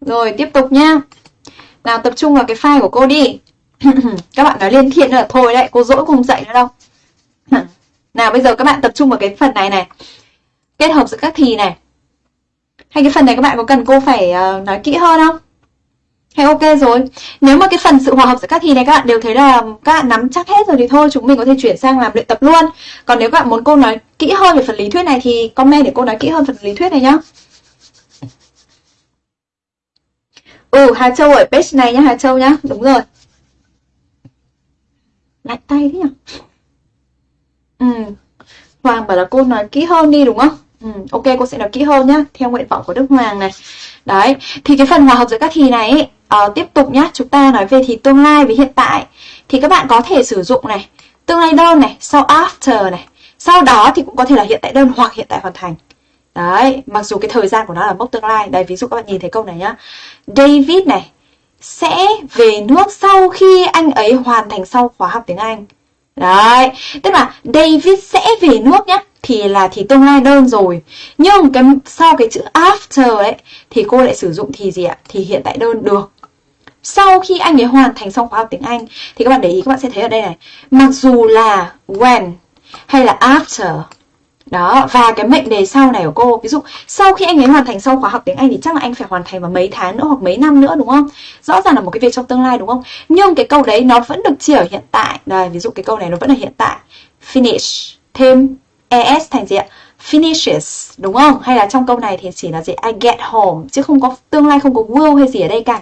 Rồi tiếp tục nha. Nào tập trung vào cái file của cô đi. Các bạn nói liên thiện là thôi đấy Cô dỗi cô không dạy nữa đâu. Nào bây giờ các bạn tập trung vào cái phần này này. Kết hợp giữa các thì này. Hay cái phần này các bạn có cần cô phải uh, nói kỹ hơn không? Hay ok rồi. Nếu mà cái phần sự hòa hợp giữa các thì này các bạn đều thấy là các bạn nắm chắc hết rồi thì thôi Chúng mình có thể chuyển sang làm luyện tập luôn. Còn nếu các bạn muốn cô nói kỹ hơn về phần lý thuyết này Thì comment để cô nói kỹ hơn phần lý thuyết này nhá. Ừ Hà Châu ở page này nhá Hà Châu nhá. Đúng rồi. Lạnh tay thế nhỉ Ừ. Hoàng bảo là cô nói kỹ hơn đi đúng không? Ừ, ok cô sẽ nói kỹ hơn nhá Theo nguyện vọng của Đức Hoàng này. Đấy, thì cái phần hòa hợp giữa các thì này ấy, uh, Tiếp tục nhé chúng ta nói về thì tương lai với hiện tại. Thì các bạn có thể sử dụng này Tương lai đơn này, sau after này. Sau đó thì cũng có thể là hiện tại đơn hoặc hiện tại hoàn thành. Đấy, mặc dù cái thời gian của nó là mốc tương lai. Đây, ví dụ các bạn nhìn thấy câu này nhá. David này sẽ về nước sau khi anh ấy hoàn thành sau khóa học tiếng Anh. Đấy, tức là David sẽ về nước nhá Thì là thì tương lai đơn rồi. Nhưng cái sau cái chữ after ấy Thì cô lại sử dụng thì gì ạ? Thì hiện tại đơn được. Sau khi anh ấy hoàn thành xong khóa học tiếng Anh Thì các bạn để ý các bạn sẽ thấy ở đây này Mặc dù là when hay là after đó, và cái mệnh đề sau này của cô Ví dụ sau khi anh ấy hoàn thành xong khóa học tiếng Anh Thì chắc là anh phải hoàn thành vào mấy tháng nữa hoặc mấy năm nữa đúng không? Rõ ràng là một cái việc trong tương lai đúng không? Nhưng cái câu đấy nó vẫn được chỉ ở hiện tại Đây, ví dụ cái câu này nó vẫn là hiện tại Finish, thêm es thành gì ạ? Finishes, đúng không? Hay là trong câu này thì chỉ là gì? I get home Chứ không có tương lai không có will hay gì ở đây cả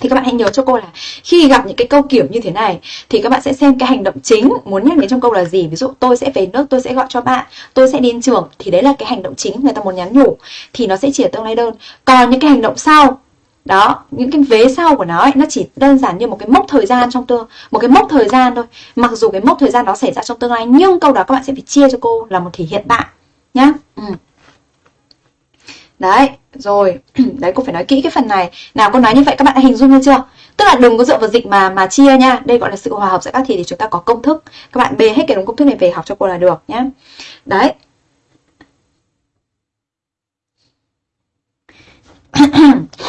thì các bạn hãy nhớ cho cô là khi gặp những cái câu kiểu như thế này thì các bạn sẽ xem cái hành động chính muốn nhắc đến trong câu là gì. Ví dụ tôi sẽ về nước tôi sẽ gọi cho bạn tôi sẽ đi đến trường. Thì đấy là cái hành động chính người ta muốn nhắn nhủ. Thì nó sẽ chỉ ở tương lai đơn. Còn những cái hành động sau đó những cái vế sau của nó ấy, nó chỉ đơn giản như một cái mốc thời gian trong tương một cái mốc thời gian thôi. Mặc dù cái mốc thời gian đó xảy ra trong tương lai nhưng câu đó các bạn sẽ phải chia cho cô là một thể hiện bạn nhá. Ừ. Đấy, rồi, đấy cô phải nói kỹ cái phần này Nào cô nói như vậy các bạn đã hình dung như chưa? Tức là đừng có dựa vào dịch mà mà chia nha Đây gọi là sự hòa hợp giữa các thì thì chúng ta có công thức Các bạn bê hết cái đúng công thức này về học cho cô là được nhé Đấy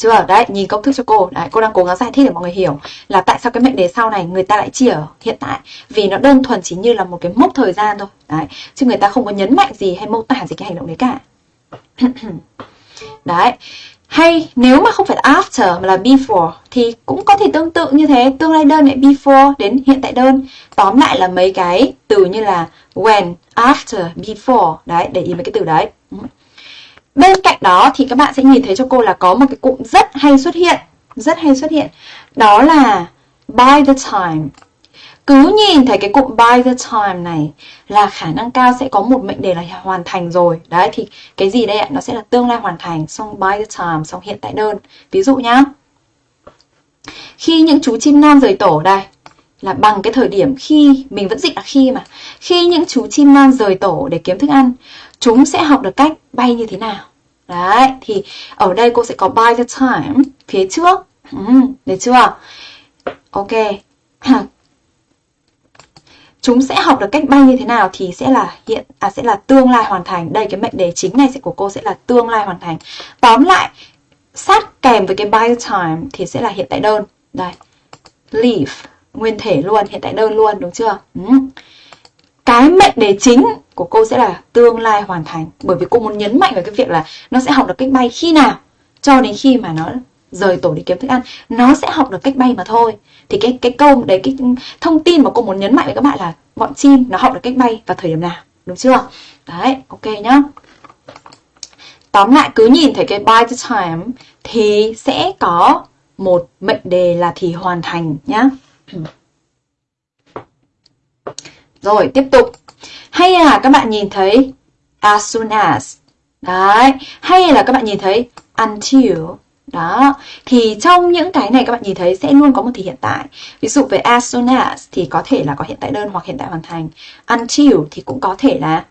chưa? Đấy, nhìn công thức cho cô. Đấy, cô đang cố gắng giải thích để mọi người hiểu là tại sao cái mệnh đề sau này người ta lại chia ở hiện tại. Vì nó đơn thuần chỉ như là một cái mốc thời gian thôi. Đấy, chứ người ta không có nhấn mạnh gì hay mô tả gì cái hành động đấy cả. đấy. Hay nếu mà không phải là after mà là before thì cũng có thể tương tự như thế, tương lai đơn lại before đến hiện tại đơn. Tóm lại là mấy cái từ như là when, after, before. Đấy, để ý mấy cái từ đấy. Bên cạnh đó thì các bạn sẽ nhìn thấy cho cô là có một cái cụm rất hay xuất hiện Rất hay xuất hiện Đó là by the time cứ nhìn thấy cái cụm by the time này Là khả năng cao sẽ có một mệnh đề là hoàn thành rồi. Đấy thì cái gì đây ạ? Nó sẽ là tương lai hoàn thành Xong by the time, xong hiện tại đơn. Ví dụ nhá. Khi những chú chim non rời tổ đây là bằng cái thời điểm khi mình vẫn dịch là khi mà. Khi những chú chim non rời tổ để kiếm thức ăn chúng sẽ học được cách bay như thế nào? Đấy thì ở đây cô sẽ có by the time phía trước. Ừ, được chưa? Ok. chúng sẽ học được cách bay như thế nào thì sẽ là hiện à sẽ là tương lai hoàn thành. Đây, cái mệnh đề chính này sẽ của cô sẽ là tương lai hoàn thành. Tóm lại, sát kèm với cái by the time thì sẽ là hiện tại đơn. Đây, leave, nguyên thể luôn, hiện tại đơn luôn, đúng chưa? Ừ. cái mệnh đề chính của cô sẽ là tương lai hoàn thành. Bởi vì cô muốn nhấn mạnh vào cái việc là nó sẽ học được cách bay khi nào, cho đến khi mà nó rời tổ đi kiếm thức ăn nó sẽ học được cách bay mà thôi thì cái cái câu đấy cái thông tin mà cô muốn nhấn mạnh với các bạn là bọn chim nó học được cách bay vào thời điểm nào đúng chưa? Đấy, ok nhá. Tóm lại cứ nhìn thấy cái by the time thì sẽ có một mệnh đề là thì hoàn thành nhá. Rồi, tiếp tục. Hay là các bạn nhìn thấy as soon as. Đấy, hay là các bạn nhìn thấy until. Đó, thì trong những cái này các bạn nhìn thấy sẽ luôn có một thì hiện tại. Ví dụ về as soon as thì có thể là có hiện tại đơn hoặc hiện tại hoàn thành. Until thì cũng có thể là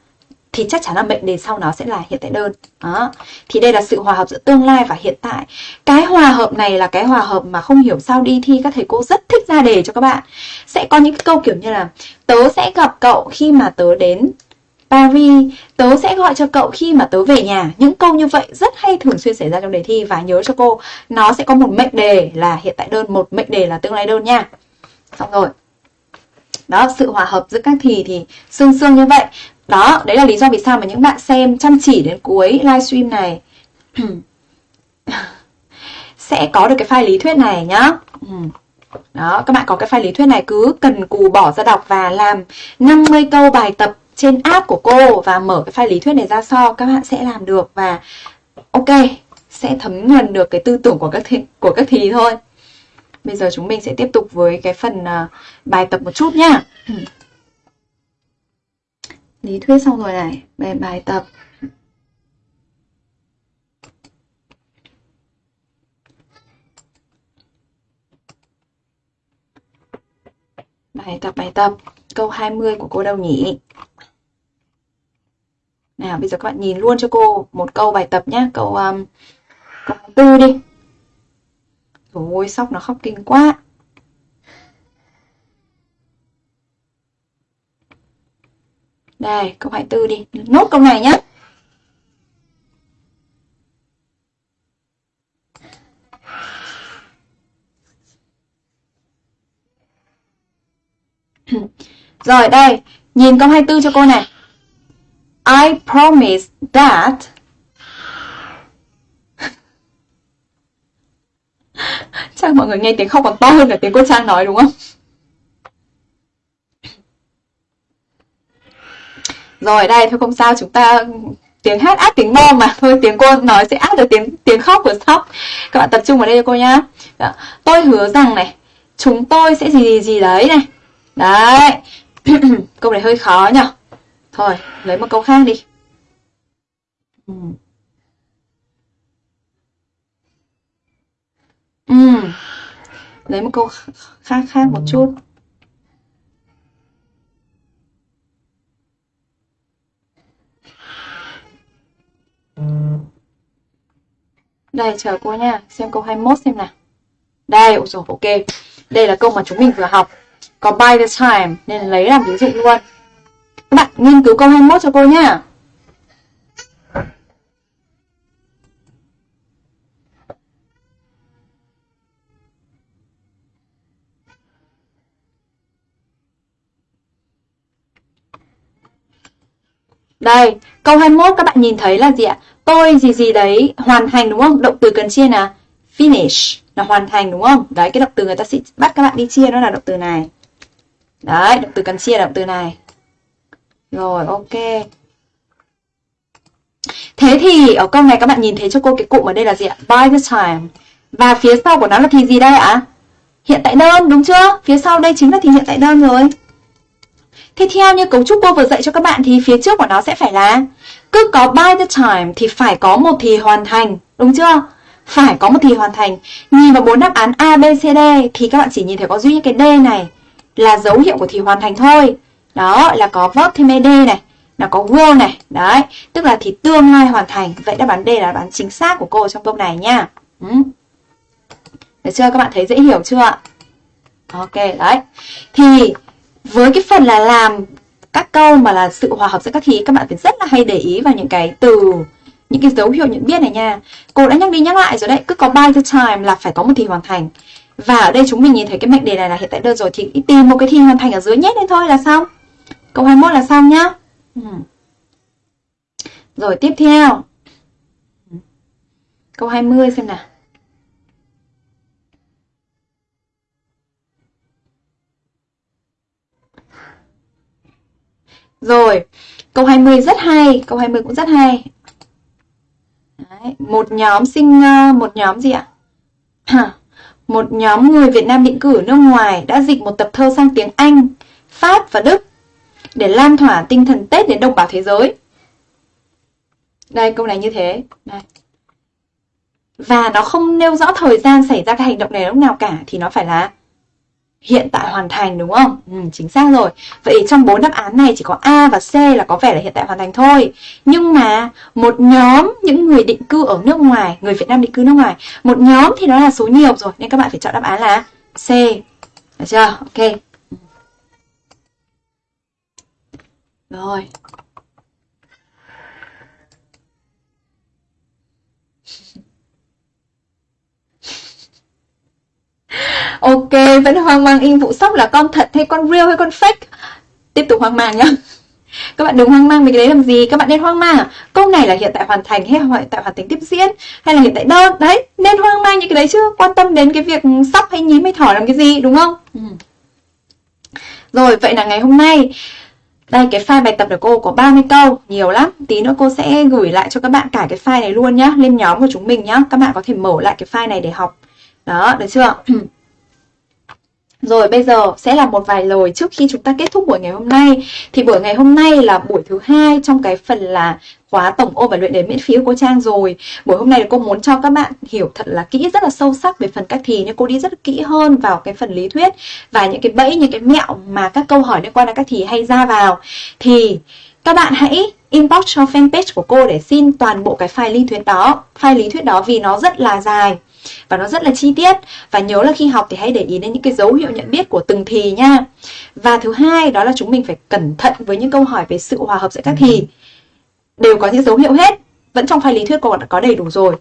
thì chắc chắn là mệnh đề sau nó sẽ là hiện tại đơn. Đó. Thì đây là sự hòa hợp giữa tương lai và hiện tại. Cái hòa hợp này là cái hòa hợp mà không hiểu sao đi thi các thầy cô rất thích ra đề cho các bạn. Sẽ có những câu kiểu như là tớ sẽ gặp cậu khi mà tớ đến Paris, tớ sẽ gọi cho cậu khi mà tớ về nhà. Những câu như vậy rất hay thường xuyên xảy ra trong đề thi và nhớ cho cô, nó sẽ có một mệnh đề là hiện tại đơn, một mệnh đề là tương lai đơn nha. Xong rồi. Đó, sự hòa hợp giữa các thì thì xương xương như vậy. Đó, đấy là lý do vì sao mà những bạn xem chăm chỉ đến cuối livestream này sẽ có được cái file lý thuyết này nhá. Ừ. Đó, các bạn có cái file lý thuyết này cứ cần cù bỏ ra đọc và làm 50 câu bài tập trên app của cô và mở cái file lý thuyết này ra so các bạn sẽ làm được và ok sẽ thấm nhuần được cái tư tưởng của các thi, của các thí thôi. Bây giờ chúng mình sẽ tiếp tục với cái phần uh, bài tập một chút nhá. Lý thuyết xong rồi này, về bài tập. Bài tập, bài tập. Câu 20 của cô đâu nhỉ? Nào, bây giờ các bạn nhìn luôn cho cô một câu bài tập nhé. Câu, um, câu tư đi. Rồi, sóc nó khóc kinh quá. Đây, câu 24 đi. Nốt câu này nhé. Rồi đây, nhìn câu 24 cho cô này. I promise that Chắc mọi người nghe tiếng khóc còn to hơn cả tiếng cô Trang nói, đúng không? Rồi, đây, thôi không sao, chúng ta tiếng hát át tiếng bom mà. Thôi, tiếng cô nói sẽ át được tiếng tiếng khóc của sóc. Các bạn tập trung vào đây cho cô nhá. Đó. tôi hứa rằng này, chúng tôi sẽ gì gì gì đấy này. Đấy. Câu này hơi khó nhở thôi lấy một câu khác đi ừ. Ừ. lấy một câu khác khác một chút Đây chờ cô nha, xem câu 21 xem nào. Đây, ôi dồi, ok. Đây là câu mà chúng mình vừa học. Có by the time nên lấy làm ví dụ luôn. Các bạn nghiên cứu câu 21 cho cô nhá. Đây, câu 21 các bạn nhìn thấy là gì ạ? tôi gì gì đấy hoàn thành đúng không? Động từ cần chia là finish là hoàn thành đúng không? Đấy cái động từ người ta sẽ bắt các bạn đi chia nó là động từ này. Đấy, động từ cần chia là động từ này. Rồi, ok. Thế thì ở câu này các bạn nhìn thấy cho cô cái cụm ở đây là gì ạ? By the time. Và phía sau của nó là thì gì đây ạ? Hiện tại đơn đúng chưa? Phía sau đây chính là thì hiện tại đơn rồi. Thế theo như cấu trúc cô vừa dạy cho các bạn thì phía trước của nó sẽ phải là cứ có by the time thì phải có một thì hoàn thành, đúng chưa? Phải có một thì hoàn thành. Nhìn vào bốn đáp án A, B, C, D thì các bạn chỉ nhìn thấy có duy nhất cái D này là dấu hiệu của thì hoàn thành thôi. Đó là có verb thêm ed này, là có will này. Đấy, tức là thì tương lai hoàn thành. Vậy đáp án D là đáp án chính xác của cô trong câu này nha. Ừ. Được chưa? Các bạn thấy dễ hiểu chưa ạ? Ok, đấy. Thì với cái phần là làm các câu mà là sự hòa hợp giữa các khí các bạn phải rất là hay để ý vào những cái từ những cái dấu hiệu nhận biết này nha cô đã nhắc đi nhắc lại rồi đấy cứ có by the time là phải có một thì hoàn thành và ở đây chúng mình nhìn thấy cái mệnh đề này là hiện tại đơn rồi thì tìm một cái thì hoàn thành ở dưới nhét lên thôi là xong câu 21 là xong nhá ừ. rồi tiếp theo câu 20 xem nào Rồi, câu 20 rất hay, câu 20 cũng rất hay. Đấy, một nhóm sinh ờ, một nhóm gì ạ? một nhóm người Việt Nam định ở nước ngoài đã dịch một tập thơ sang tiếng Anh, Pháp và Đức để lan tỏa tinh thần Tết đến đồng bào thế giới. Đây, câu này như thế. Đây. Và nó không nêu rõ thời gian xảy ra cái hành động này lúc nào cả thì nó phải là hiện tại hoàn thành đúng không? Ừ, chính xác rồi. Vậy trong bốn đáp án này chỉ có A và C là có vẻ là hiện tại hoàn thành thôi. Nhưng mà một nhóm những người định cư ở nước ngoài, người Việt Nam định cư nước ngoài, một nhóm thì nó là số nhiều rồi nên các bạn phải chọn đáp án là C. Được chưa? Ok. Rồi. Ok, vẫn hoang mang in vụ sóc là con thật hay con real hay con fake? Tiếp tục hoang mang nhá. Các bạn đừng hoang mang về cái đấy làm gì Các bạn nên hoang mang à? Câu này là hiện tại hoàn thành hay hiện tại hoàn thành tiếp diễn Hay là hiện tại đơn Đấy, nên hoang mang những cái đấy chứ Quan tâm đến cái việc sóc hay nhím hay thỏ làm cái gì đúng không? Ừ. Rồi, vậy là ngày hôm nay đây cái file bài tập của cô có 30 câu, nhiều lắm. Tí nữa cô sẽ gửi lại cho các bạn cả cái file này luôn nhá, lên nhóm của chúng mình nhá. Các bạn có thể mở lại cái file này để học. Đó, được chưa? Rồi bây giờ sẽ là một vài lời trước khi chúng ta kết thúc buổi ngày hôm nay. Thì buổi ngày hôm nay là buổi thứ hai trong cái phần là khóa tổng ôn và luyện đề miễn phí của cô Trang rồi. Buổi hôm nay cô muốn cho các bạn hiểu thật là kỹ rất là sâu sắc về phần cách thì nhưng cô đi rất kỹ hơn vào cái phần lý thuyết và những cái bẫy những cái mẹo mà các câu hỏi liên quan đến cách thì hay ra vào. Thì các bạn hãy inbox cho fanpage của cô để xin toàn bộ cái file lý thuyết đó, file lý thuyết đó vì nó rất là dài và nó rất là chi tiết. Và nhớ là khi học thì hãy để ý đến những cái dấu hiệu nhận biết của từng thì nha. Và thứ hai đó là chúng mình phải cẩn thận với những câu hỏi về sự hòa hợp giữa các thì đều có những dấu hiệu hết. Vẫn trong file lý thuyết cô đã có đầy đủ rồi.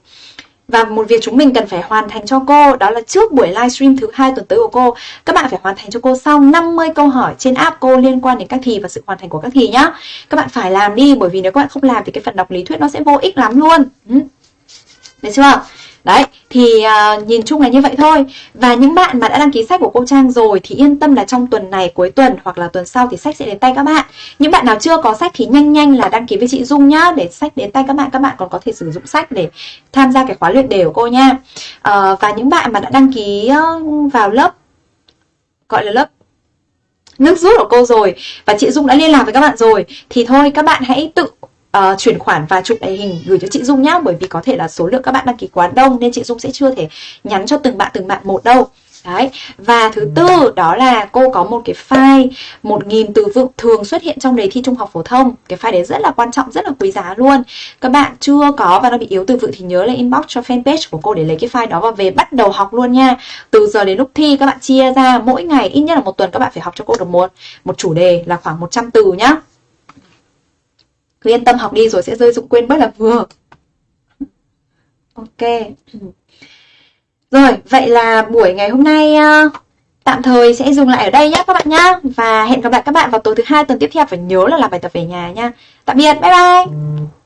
Và một việc chúng mình cần phải hoàn thành cho cô, đó là trước buổi livestream thứ hai tuần tới của cô, các bạn phải hoàn thành cho cô sau 50 câu hỏi trên app cô liên quan đến các thì và sự hoàn thành của các thì nhá. Các bạn phải làm đi, bởi vì nếu các bạn không làm thì cái phần đọc lý thuyết nó sẽ vô ích lắm luôn. Ừ. Được chưa? Đấy, thì uh, nhìn chung là như vậy thôi. Và những bạn mà đã đăng ký sách của cô Trang rồi Thì yên tâm là trong tuần này, cuối tuần hoặc là tuần sau thì sách sẽ đến tay các bạn. Những bạn nào chưa có sách thì nhanh nhanh là đăng ký với chị Dung nhá Để sách đến tay các bạn, các bạn còn có thể sử dụng sách để tham gia cái khóa luyện đề của cô nha. Uh, Và những bạn mà đã đăng ký vào lớp Gọi là lớp nước rút của cô rồi Và chị Dung đã liên lạc với các bạn rồi Thì thôi các bạn hãy tự uh, chuyển khoản và chụp lại hình gửi cho chị Dung nhá bởi vì có thể là số lượng các bạn đăng ký quá đông nên chị Dung sẽ chưa thể nhắn cho từng bạn từng bạn một đâu. Đấy, và thứ tư đó là cô có một cái file 1.000 từ vựng thường xuất hiện trong đề thi trung học phổ thông. Cái file đấy rất là quan trọng, rất là quý giá luôn. Các bạn chưa có và nó bị yếu từ vựng thì nhớ là inbox cho fanpage của cô để lấy cái file đó và về bắt đầu học luôn nha. Từ giờ đến lúc thi các bạn chia ra mỗi ngày ít nhất là một tuần các bạn phải học cho cô được một một chủ đề là khoảng 100 từ nhá cứ yên tâm học đi rồi sẽ rơi dụng quên bất là vừa. Ok. Rồi, vậy là buổi ngày hôm nay ờ, tạm thời sẽ dừng lại ở đây nhé các bạn nhá. Và hẹn gặp lại các bạn vào tối thứ hai tuần tiếp theo và nhớ là làm bài tập về nhà nha. Tạm biệt, bye bye.